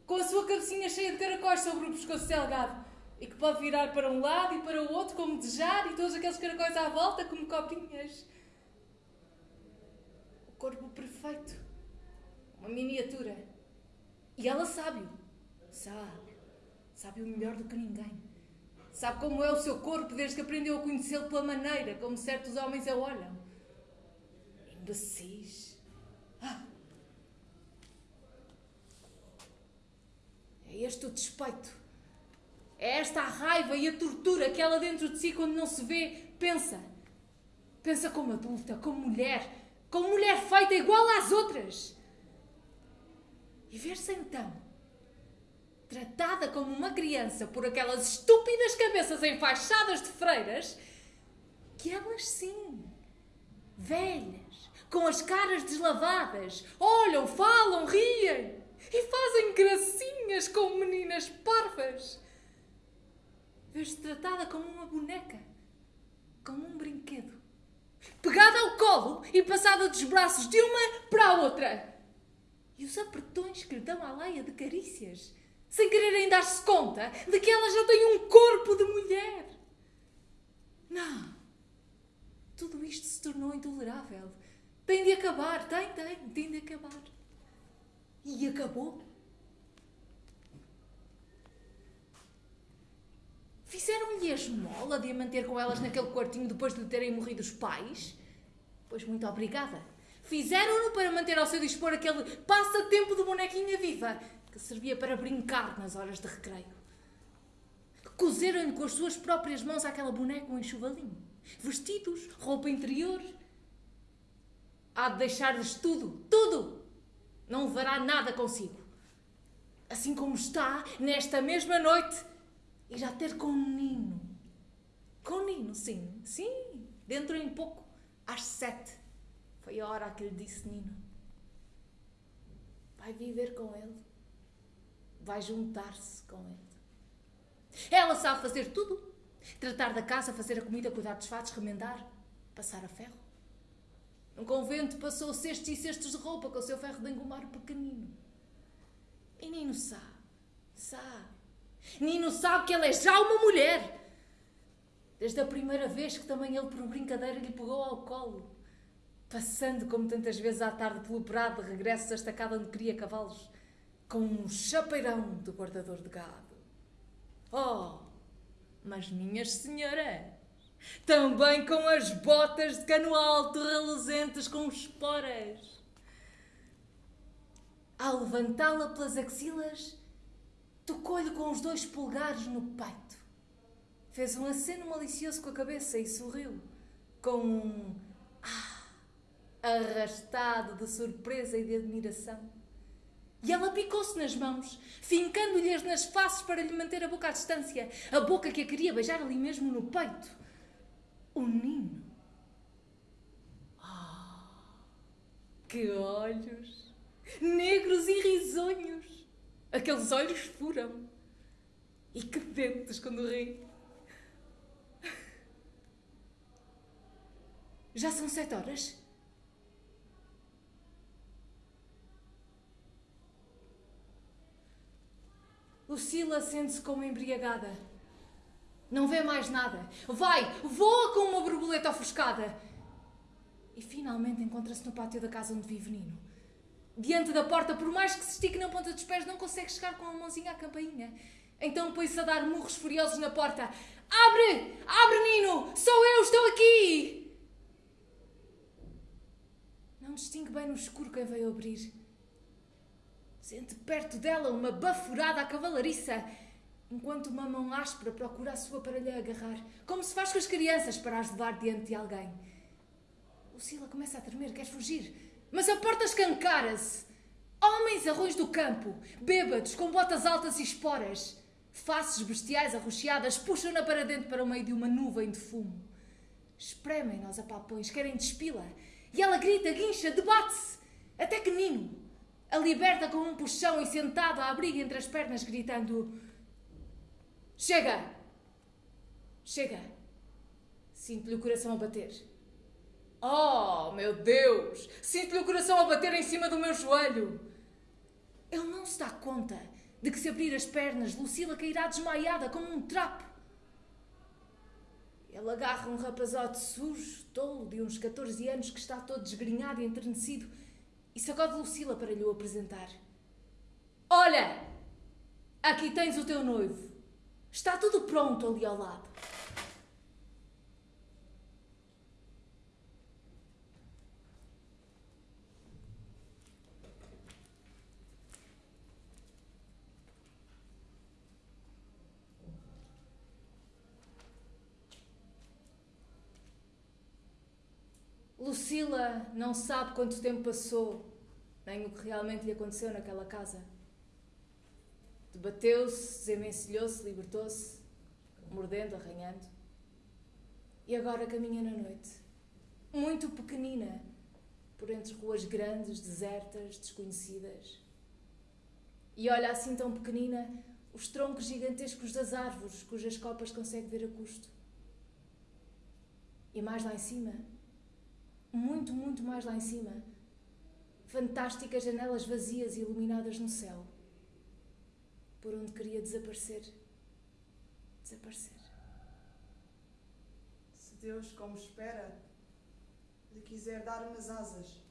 com a sua cabecinha cheia de caracóis sobre o pescoço delgado e que pode virar para um lado e para o outro como desejar e todos aqueles caracóis à volta como cobrinhas. O corpo perfeito, uma miniatura. E ela sabe-o, sabe, sabe o melhor do que ninguém. Sabe como é o seu corpo desde que aprendeu a conhecê-lo pela maneira como certos homens a olham? Imbecis. Ah. É este o despeito. É esta a raiva e a tortura que ela dentro de si, quando não se vê, pensa. Pensa como adulta, como mulher, como mulher feita igual às outras. E ver-se então tratada como uma criança por aquelas estúpidas cabeças enfaixadas de freiras, que elas sim, velhas, com as caras deslavadas, olham, falam, riem e fazem gracinhas com meninas parvas. Vês-te tratada como uma boneca, como um brinquedo, pegada ao colo e passada dos braços de uma para a outra. E os apertões que lhe dão à leia de carícias sem quererem dar-se conta de que ela já tem um corpo de mulher. Não. Tudo isto se tornou intolerável. Tem de acabar, tem, tem, tem de acabar. E acabou. Fizeram-lhe a esmola de a manter com elas naquele quartinho depois de terem morrido os pais? Pois muito obrigada. Fizeram-no para manter ao seu dispor aquele passatempo de bonequinha viva que servia para brincar nas horas de recreio. Cozeram-lhe com as suas próprias mãos aquela boneca um enxovalinho. Vestidos, roupa interior. Há de deixar-lhes tudo, tudo! Não levará nada consigo. Assim como está, nesta mesma noite, irá ter com um Nino. Com Nino, sim, sim, dentro em pouco, às sete. Foi a hora que lhe disse Nino. Vai viver com ele vai juntar-se com ele. Ela sabe fazer tudo: tratar da casa, fazer a comida, cuidar dos fatos, remendar, passar a ferro. Num convento passou cestos e cestos de roupa com o seu ferro de engomar pequenino. E Nino sabe, sabe. Nino sabe que ela é já uma mulher. Desde a primeira vez que também ele, por brincadeira, lhe pegou ao colo. Passando, como tantas vezes à tarde, pelo prado de regresso à estacada onde queria cavalos com um chapeirão de guardador de gado. Oh, mas minhas senhoras, também com as botas de cano alto reluzentes com esporas. Ao levantá-la pelas axilas, tocou-lhe com os dois polegares no peito. Fez um aceno malicioso com a cabeça e sorriu, com um ah, arrastado de surpresa e de admiração. E ela picou-se nas mãos, fincando-lhes nas faces para lhe manter a boca à distância, a boca que a queria beijar ali mesmo no peito. O Nino. Ah, que olhos! Negros e risonhos! Aqueles olhos furam. E que dentes quando ri. Já são sete horas? Lucila sente-se como embriagada. Não vê mais nada. Vai, voa com uma borboleta ofuscada. E finalmente encontra-se no pátio da casa onde vive Nino. Diante da porta, por mais que se estique na ponta dos pés, não consegue chegar com a mãozinha à campainha. Então põe-se a dar murros furiosos na porta. Abre! Abre, Nino! Sou eu, estou aqui! Não distingue bem no escuro quem veio abrir. Sente perto dela uma baforada à cavalariça, enquanto uma mão áspera procura a sua para lhe agarrar, como se faz com as crianças para as levar diante de alguém. Lucila começa a tremer, quer fugir, mas a porta escancara-se. Homens arroz do campo, bêbados, com botas altas e esporas, faces bestiais arroxeadas, puxam-na para dentro para o meio de uma nuvem de fumo. Espremem-na aos apalpões, querem despila, e ela grita, guincha, debate-se, até que Nino a liberta com um puxão e sentado à abriga entre as pernas, gritando: Chega! Chega! Sinto-lhe o coração a bater. Oh, meu Deus! Sinto-lhe o coração a bater em cima do meu joelho. Ele não se dá conta de que, se abrir as pernas, Lucila cairá desmaiada como um trapo. Ele agarra um rapazote sujo, tolo, de uns 14 anos, que está todo desgrenhado e enternecido, e sacode Lucila para lhe o apresentar. Olha! Aqui tens o teu noivo. Está tudo pronto ali ao lado. Lucila não sabe quanto tempo passou, nem o que realmente lhe aconteceu naquela casa. Debateu-se, desenvencilhou-se, libertou-se, mordendo, arranhando. E agora caminha na noite, muito pequenina, por entre ruas grandes, desertas, desconhecidas. E olha assim tão pequenina os troncos gigantescos das árvores, cujas copas consegue ver a custo. E mais lá em cima, muito, muito mais lá em cima, fantásticas janelas vazias e iluminadas no céu, por onde queria desaparecer. Desaparecer. Se Deus, como espera, lhe quiser dar umas asas.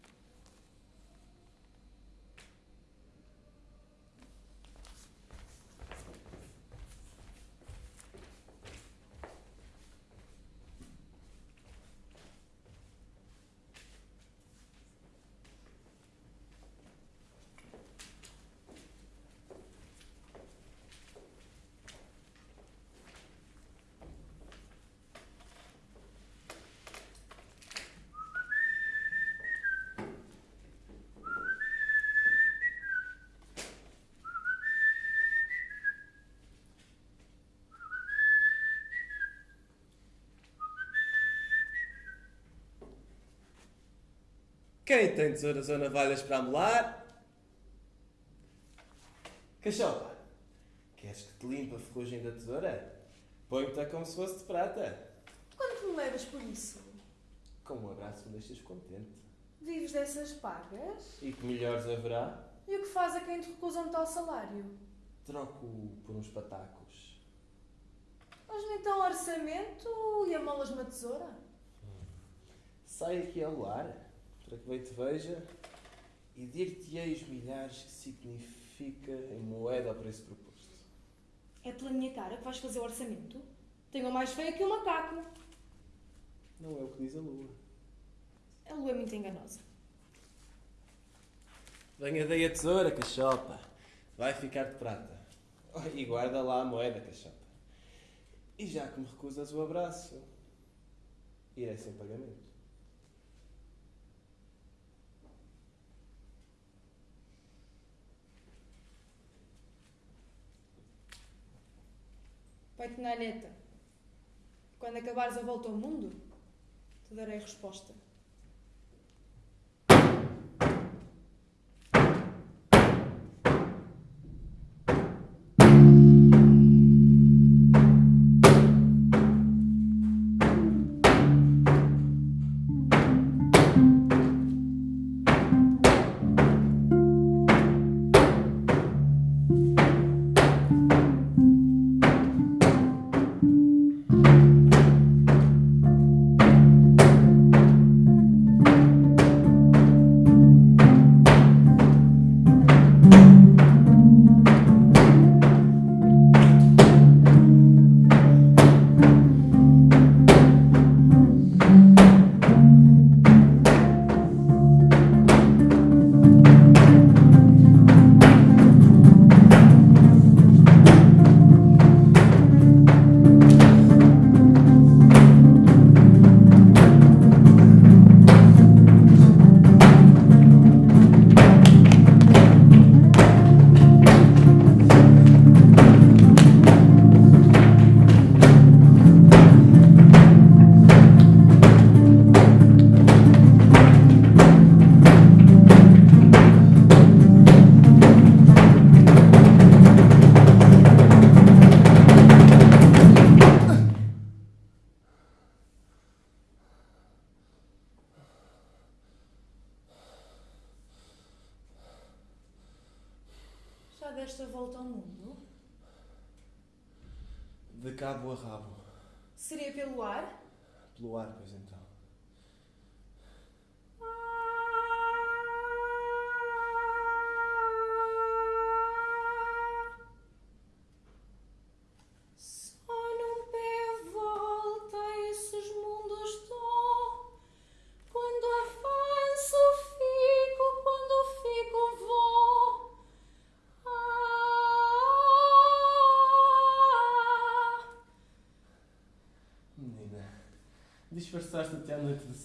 Quem tem tesouras ou navalhas para amolar? Cachopa, queres que te limpe a ferrugem da tesoura? Põe-te como se fosse de prata. Quanto me levas por isso? Com um abraço me deixas contente. Vives dessas pagas? E que melhores haverá? E o que faz a quem te recusa um tal salário? Troco por uns patacos. Mas-me então orçamento e amolas uma tesoura? Sai aqui ao lar, para que bem te veja, e dir-te-ei os milhares que significa em moeda ao preço proposto. É pela minha cara que vais fazer o orçamento? Tenho mais feia que o macaco. Não é o que diz a lua. A lua é muito enganosa. Venha daí a tesoura, cachopa. Vai ficar de prata. Oh, E guarda lá a moeda, cachopa. E já que me recusas o abraço, irei sem pagamento. Vai-te na neta. Quando acabares a volta ao mundo, te darei resposta. Pelo ar.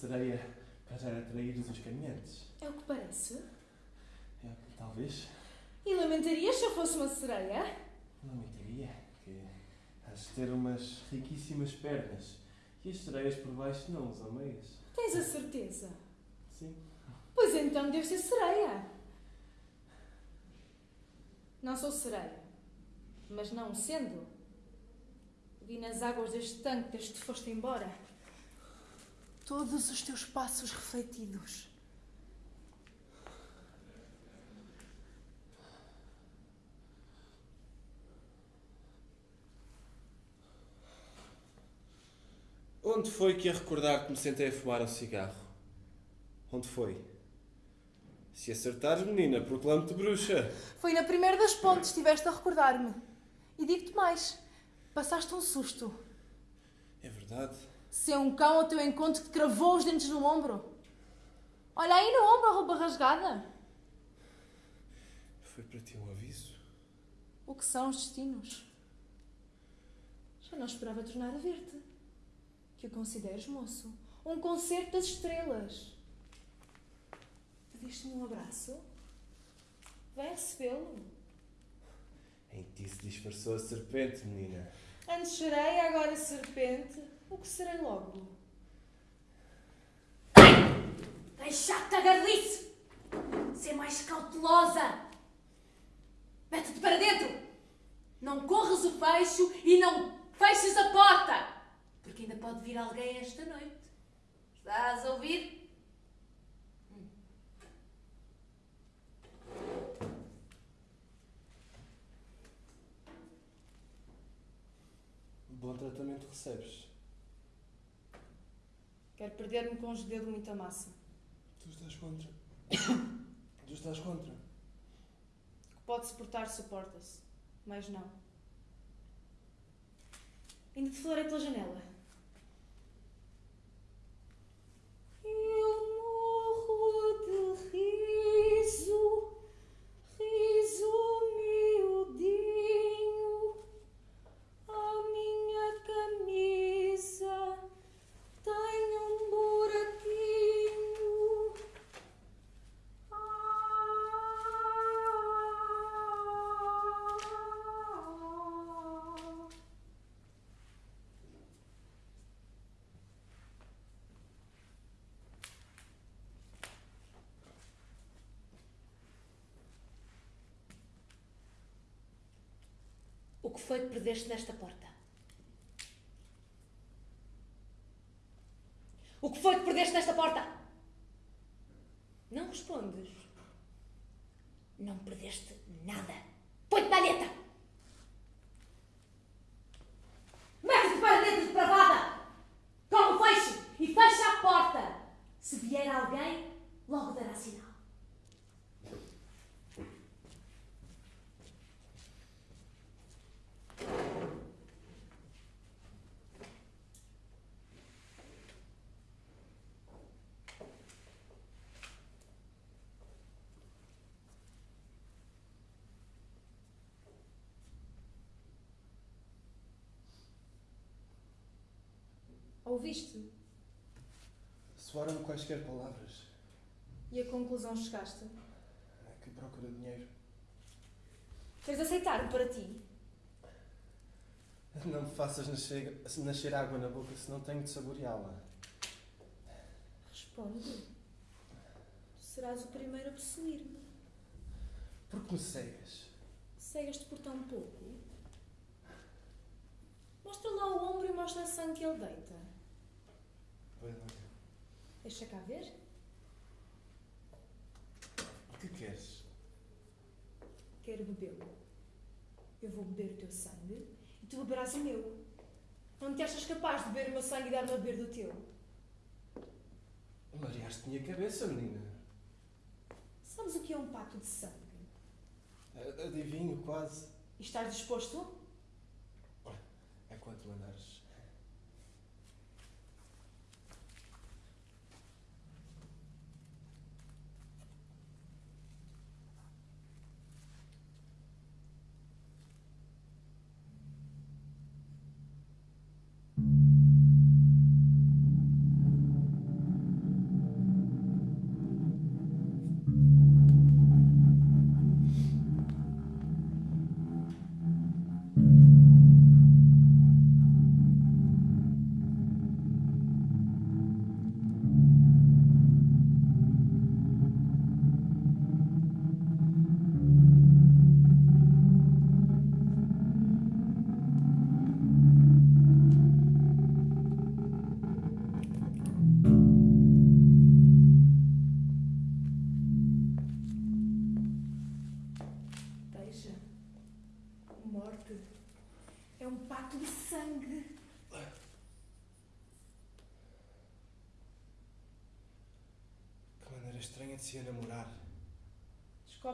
Sereia para atrair os caminhantes. é o que parece. É, talvez. E lamentarias se eu fosse uma sereia? Não mentiria que has de ter umas riquíssimas pernas e as sereias por baixo não usam meias. Tens a certeza? Sim. Pois então deve ser sereia. Não sou sereia. Mas não sendo, vi nas águas deste tanque desde que foste embora todos os teus passos refletidos. Onde foi que a recordar que me sentei a fumar um cigarro? Onde foi? Se acertares, menina, proclamo-te bruxa. Foi na primeira das pontes, estiveste a recordar-me. E digo-te mais: passaste um susto. É verdade. Se é um cão ao teu encontro que te cravou os dentes no ombro. Olha aí no ombro a roupa rasgada. Foi para ti um aviso. O que são os destinos? Já não esperava tornar a ver-te. Que o consideres, moço, um concerto das estrelas. Pediste-me um abraço? Vem recebê-lo. Em ti se disfarçou a serpente, menina. Antes sereia, agora serpente. O que serei logo? Deixa-te a garlice! Ser mais cautelosa! Mete-te para dentro! Não corres o fecho e não feches a porta! Porque ainda pode vir alguém esta noite. Estás a ouvir? Bom tratamento recebes. Quero perder-me com os dedos muita massa. Tu estás contra. tu estás contra. Que pode suportar, suporta-se. Mas não. Ainda te falarei pela janela. Eu morro de riso, riso foi que perdeste nesta porta? O que foi que perdeste nesta porta? Não respondes. Não perdeste nada. Põe-te na aleta! Mete-te para dentro, depravada! Como fecho e fecha a porta! Se vier alguém, logo dará sinal. Ouviste? Soaram-me quaisquer palavras. E a conclusão chegaste? Que procura dinheiro. Queres aceitar-me para ti? Não me faças nascer, nascer água na boca, senão tenho de saboreá-la. Responde. Tu serás o primeiro a possuir-me. Porque me cegas? Cegas-te por tão pouco? Mostra lá o ombro e mostra a sangue que ele deita. Pois não. Deixa cá ver. O que queres? quero bebê-lo. Eu vou beber o teu sangue e tu beberás o meu. Não te achas capaz de beber o meu sangue e dar-me a beber do teu? Mareaste minha cabeça, menina. Sabes o que é um pacto de sangue? Adivinho, quase. E estás disposto? É quanto mandares.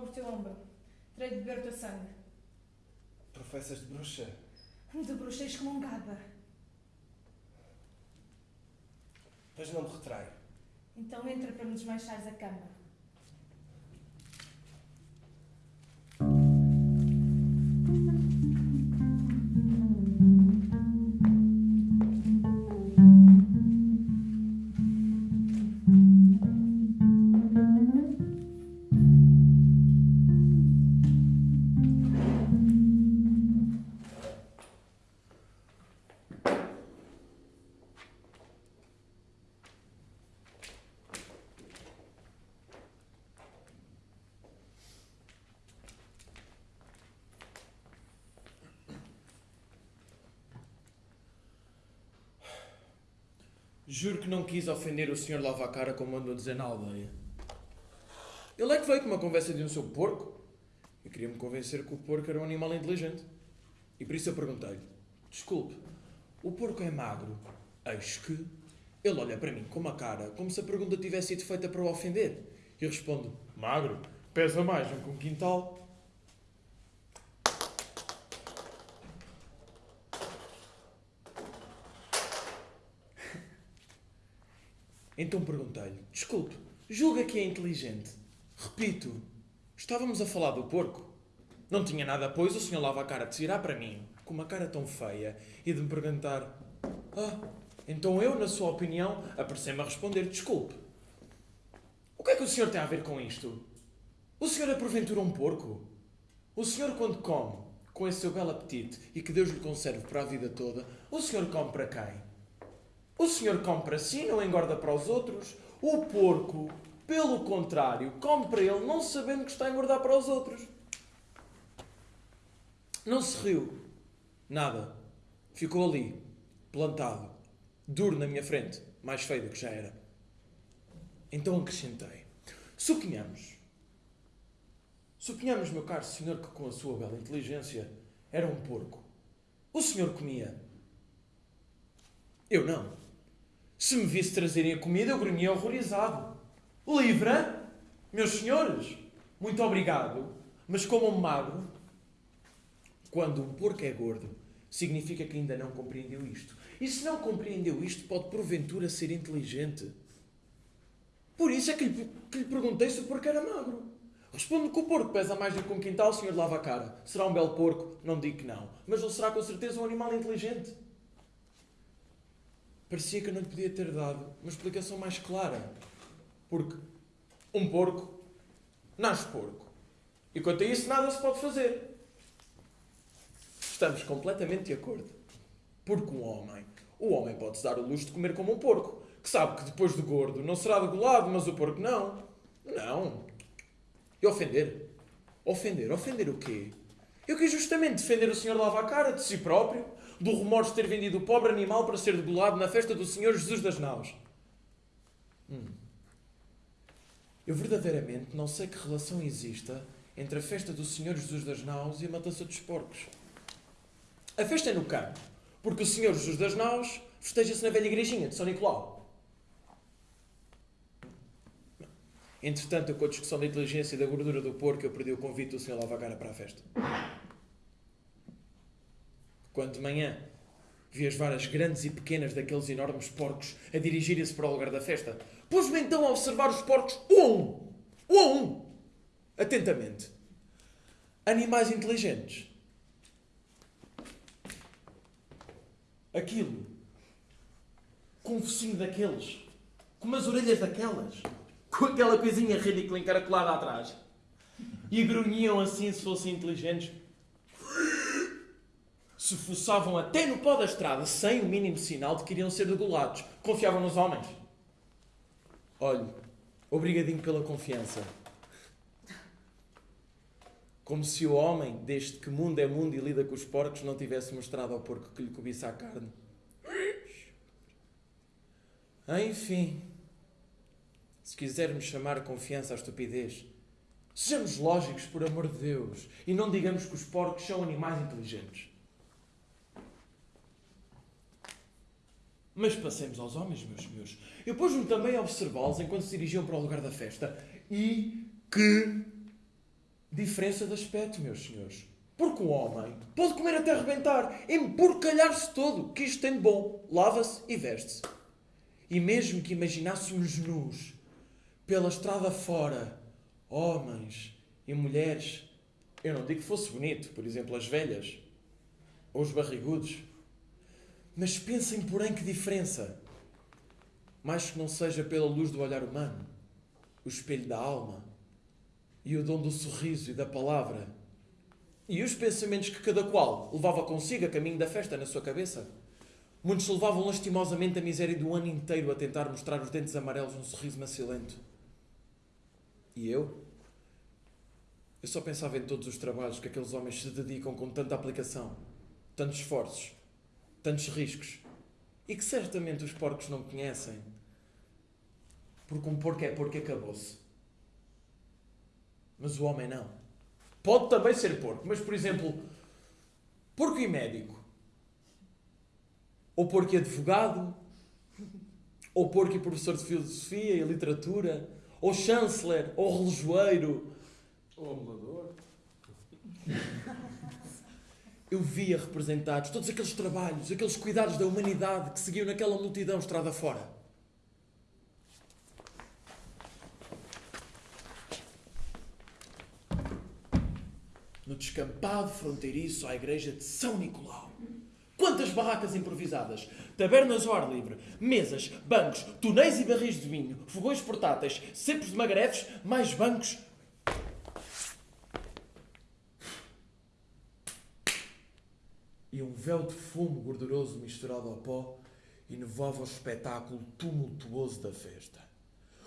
Descobre o teu ombro. Terei de beber o teu sangue. Professas de bruxa. De bruxa excomungada. Mas não me retrai. Então entra para me desmanchares a cama. Juro que não quis ofender o Sr. Lavacara como andou a dizer na aldeia. Ele é que veio com uma conversa de um seu porco. Eu queria me convencer que o porco era um animal inteligente. E por isso eu perguntei-lhe: Desculpe, o porco é magro? Eis que. Ele olha para mim com uma cara como se a pergunta tivesse sido feita para o ofender. E respondo: Magro? Pesa mais do que um quintal. Então perguntei-lhe: Desculpe, julga que é inteligente? Repito, estávamos a falar do porco. Não tinha nada, pois o senhor lava a cara de se virar para mim, com uma cara tão feia, e de me perguntar: Ah, então eu, na sua opinião, aparecei-me a responder: Desculpe. O que é que o senhor tem a ver com isto? O senhor é porventura um porco? O senhor, quando come, com esse seu belo apetite e que Deus lhe conserve para a vida toda, o senhor come para quem? O senhor come para si, não engorda para os outros. O porco, pelo contrário, come para ele, não sabendo que está a engordar para os outros. Não se riu. Nada. Ficou ali, plantado, duro na minha frente, mais feio do que já era. Então acrescentei: Suponhamos. Suponhamos, meu caro senhor, que com a sua bela inteligência era um porco. O senhor comia. Eu não. Se me visse trazerem a comida, eu grunhia horrorizado. Livra? Meus senhores, muito obrigado, mas como um magro. Quando um porco é gordo, significa que ainda não compreendeu isto. E se não compreendeu isto, pode porventura ser inteligente. Por isso é que lhe, que lhe perguntei se o porco era magro. Respondo que o porco pesa mais do que um quintal, o senhor lava a cara. Será um belo porco? Não digo que não. Mas ele será com certeza um animal inteligente. Parecia que eu não lhe podia ter dado uma explicação mais clara. Porque um porco nasce porco. E quanto a isso, nada se pode fazer. Estamos completamente de acordo. Porque um homem, o homem pode-se dar o luxo de comer como um porco, que sabe que depois do gordo não será degolado, mas o porco não. Não. E ofender? Ofender? Ofender o quê? Eu quis justamente defender o senhor lava a cara de si próprio, do remorso de ter vendido o pobre animal para ser degolado na festa do Senhor Jesus das Naus. Hum. Eu verdadeiramente não sei que relação exista entre a festa do Senhor Jesus das Naus e a matança dos porcos. A festa é no campo, porque o Senhor Jesus das Naus festeja-se na velha igrejinha de São Nicolau. Entretanto, com a discussão da inteligência e da gordura do porco, eu perdi o convite do Sr. Lavacara para a festa. Quando de manhã vi as varas grandes e pequenas daqueles enormes porcos a dirigirem-se para o lugar da festa, pus-me então a observar os porcos um a um. A um. Atentamente. Animais inteligentes. Aquilo. Com um focinho daqueles. Com umas orelhas daquelas. Com aquela coisinha ridícula encaracolada atrás. E grunhiam assim se fossem inteligentes. Se fuçavam até no pó da estrada sem o mínimo sinal de que iriam ser degolados. Confiavam nos homens. Olhe, obrigadinho pela confiança. Como se o homem, desde que mundo é mundo e lida com os porcos, não tivesse mostrado ao porco que lhe cobiça a carne. Enfim, se quisermos chamar confiança à estupidez, sejamos lógicos, por amor de Deus, e não digamos que os porcos são animais inteligentes. Mas passemos aos homens, meus senhores. Eu pus-me também a observá-los enquanto se dirigiam para o lugar da festa. E que diferença de aspecto, meus senhores. Porque o homem pode comer até arrebentar, emporcalhar-se todo, que isto tem de bom. Lava-se e veste-se. E mesmo que imaginássemos nus, pela estrada fora, homens e mulheres, eu não digo que fosse bonito, por exemplo, as velhas ou os barrigudos, mas pensem, porém, que diferença. Mais que não seja pela luz do olhar humano, o espelho da alma e o dom do sorriso e da palavra, e os pensamentos que cada qual levava consigo a caminho da festa na sua cabeça. Muitos levavam lastimosamente a miséria do ano inteiro a tentar mostrar os dentes amarelos num sorriso macilento. E eu? Eu só pensava em todos os trabalhos que aqueles homens se dedicam com tanta aplicação, tantos esforços, tantos riscos, e que certamente os porcos não conhecem. Porque um porco é porco e acabou-se. Mas o homem não. Pode também ser porco, mas por exemplo, porco e médico. Ou porco e advogado. Ou porco e professor de filosofia e literatura. Ou chanceler, ou relojoeiro. Ou amulador. Eu via representados todos aqueles trabalhos, aqueles cuidados da humanidade que seguiam naquela multidão estrada fora. No descampado fronteiriço à igreja de São Nicolau. Quantas barracas improvisadas! Tabernas ao ar livre, mesas, bancos, tonéis e barris de vinho, fogões portáteis, cepos de magarefes, mais bancos. E um véu de fumo gorduroso misturado ao pó inovava o espetáculo tumultuoso da festa.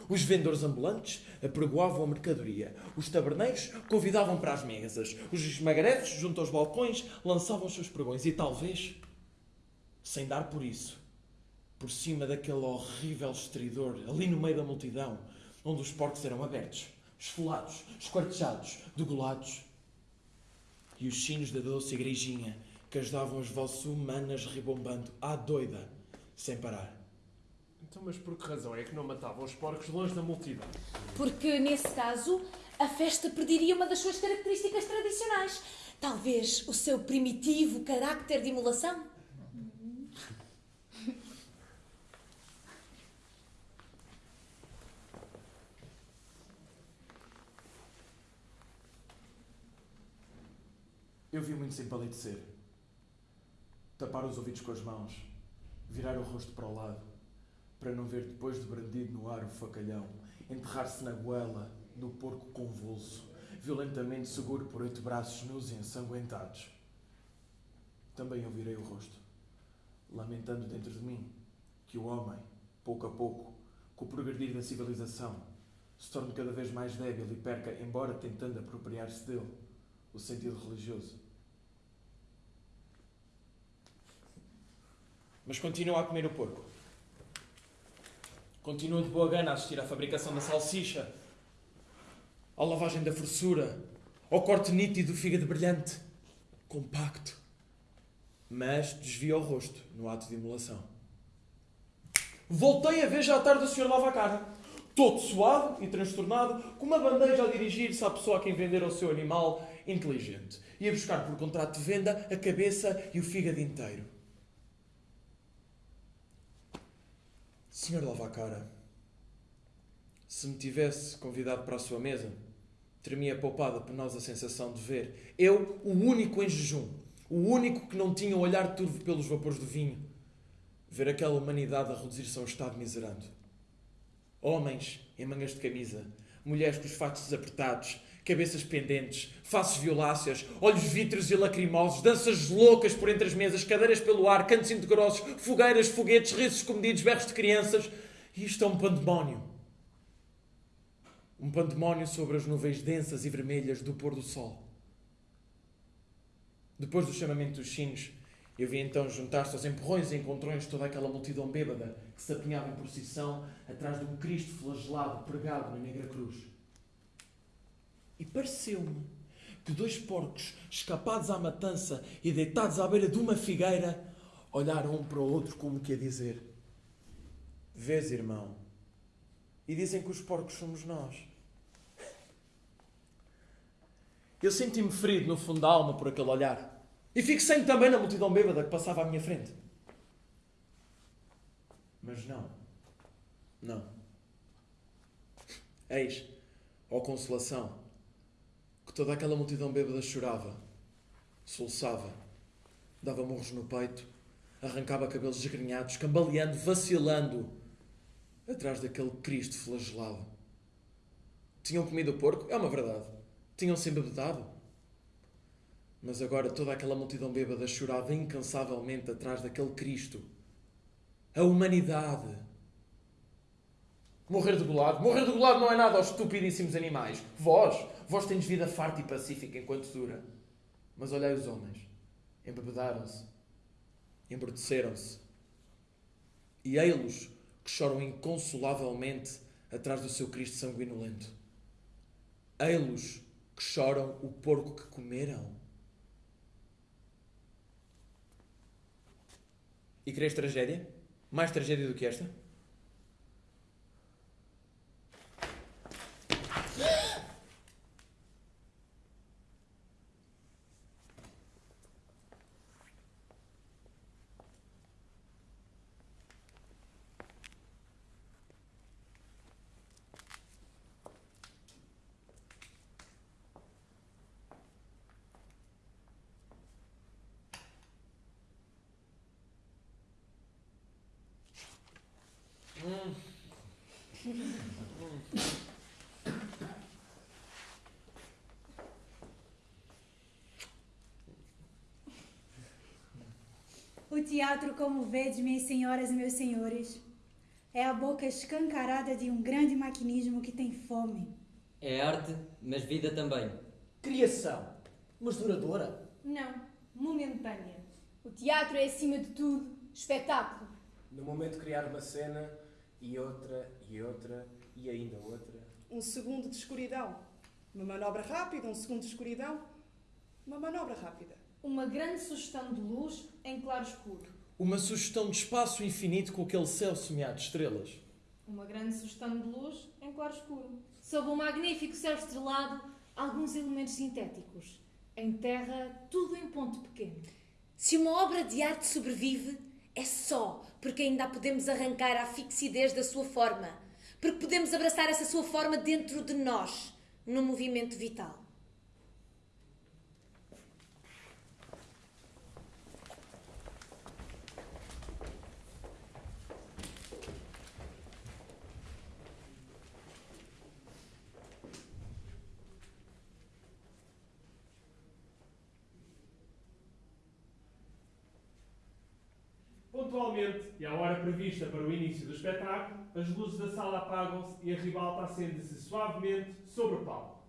Os vendedores ambulantes apregoavam a mercadoria. Os taberneiros convidavam para as mesas. Os esmagarefes, junto aos balcões, lançavam os seus pregões. E talvez, sem dar por isso, por cima daquele horrível estridor, ali no meio da multidão, onde os porcos eram abertos, esfolados, esquartejados, degolados, e os sinos da doce igrejinha que as davam as vozes humanas ribombando à doida, sem parar. Então, mas por que razão é que não matavam os porcos longe da multidão? Porque, nesse caso, a festa perderia uma das suas características tradicionais. Talvez o seu primitivo carácter de imolação. Eu vi muito sem palidecer. Tapar os ouvidos com as mãos, virar o rosto para o lado, para não ver depois de brandido no ar o facalhão, enterrar-se na goela do porco convulso, violentamente seguro por oito braços nus e ensanguentados. Também eu virei o rosto, lamentando dentro de mim que o homem, pouco a pouco, com o progredir da civilização, se torne cada vez mais débil e perca, embora tentando apropriar-se dele, o sentido religioso. Mas continua a comer o porco. Continua de boa gana a assistir à fabricação da salsicha, à lavagem da fressura, ao corte nítido do fígado brilhante, compacto, mas desvia o rosto no ato de imolação. Voltei a ver já à tarde o senhor lava a cara, todo suado e transtornado, com uma bandeja a dirigir-se à pessoa a quem vendera o seu animal inteligente. Ia buscar por contrato de venda a cabeça e o fígado inteiro. Senhor lava a cara, se me tivesse convidado para a sua mesa, ter-me poupado a penosa sensação de ver eu, o único em jejum, o único que não tinha o olhar turvo pelos vapores do vinho, ver aquela humanidade a reduzir-se a um estado miserando. Homens em mangas de camisa, mulheres com os fatos desapertados, cabeças pendentes, faces violáceas, olhos vítreos e lacrimosos, danças loucas por entre as mesas, cadeiras pelo ar, cantos indecorosos, fogueiras, foguetes, risos comedidos, berros de crianças. E isto é um pandemónio. Um pandemónio sobre as nuvens densas e vermelhas do pôr do sol. Depois do chamamento dos sinos, eu vi então juntar-se aos empurrões e encontrões toda aquela multidão bêbada que se apinhava em procissão atrás de um Cristo flagelado pregado na negra cruz. E pareceu-me que dois porcos, escapados à matança e deitados à beira de uma figueira, olharam um para o outro como que a dizer: Vês, irmão? E dizem que os porcos somos nós. Eu senti-me ferido no fundo da alma por aquele olhar. E fixei-me também na multidão bêbada que passava à minha frente. Mas não. Não. Eis, ó consolação, que toda aquela multidão bêbada chorava, soluçava, dava morros no peito, arrancava cabelos desgrenhados, cambaleando, vacilando, atrás daquele Cristo flagelado. Tinham comido o porco? É uma verdade. Tinham-se embebedado? Mas agora toda aquela multidão bêbada chorava incansavelmente atrás daquele Cristo. A humanidade. Morrer de golado. Morrer de golado não é nada aos estupidíssimos animais. Vós, vós tendes vida farta e pacífica enquanto dura. Mas olhai os homens. Embebedaram-se. Embruteceram-se. E ei-los que choram inconsolavelmente atrás do seu Cristo sanguinolento. Ei-los que choram o porco que comeram. E queres tragédia? Mais tragédia do que esta? O teatro, como vedes, minhas senhoras e meus senhores, é a boca escancarada de um grande maquinismo que tem fome. É arte, mas vida também. Criação, mas duradoura. Não, momentânea. O teatro é, acima de tudo, espetáculo. No momento de criar uma cena, e outra, e outra, e ainda outra. Um segundo de escuridão. Uma manobra rápida, um segundo de escuridão. Uma manobra rápida. Uma grande sugestão de luz em claro escuro. Uma sugestão de espaço infinito com aquele céu semeado de estrelas. Uma grande sugestão de luz em claro escuro. Sob um magnífico céu estrelado, alguns elementos sintéticos. Em terra, tudo em ponto pequeno. Se uma obra de arte sobrevive, é só porque ainda a podemos arrancar à fixidez da sua forma. Porque podemos abraçar essa sua forma dentro de nós, num movimento vital. Pontualmente, e à hora prevista para o início do espetáculo, as luzes da sala apagam-se e a ribalta acende-se suavemente sobre o palco.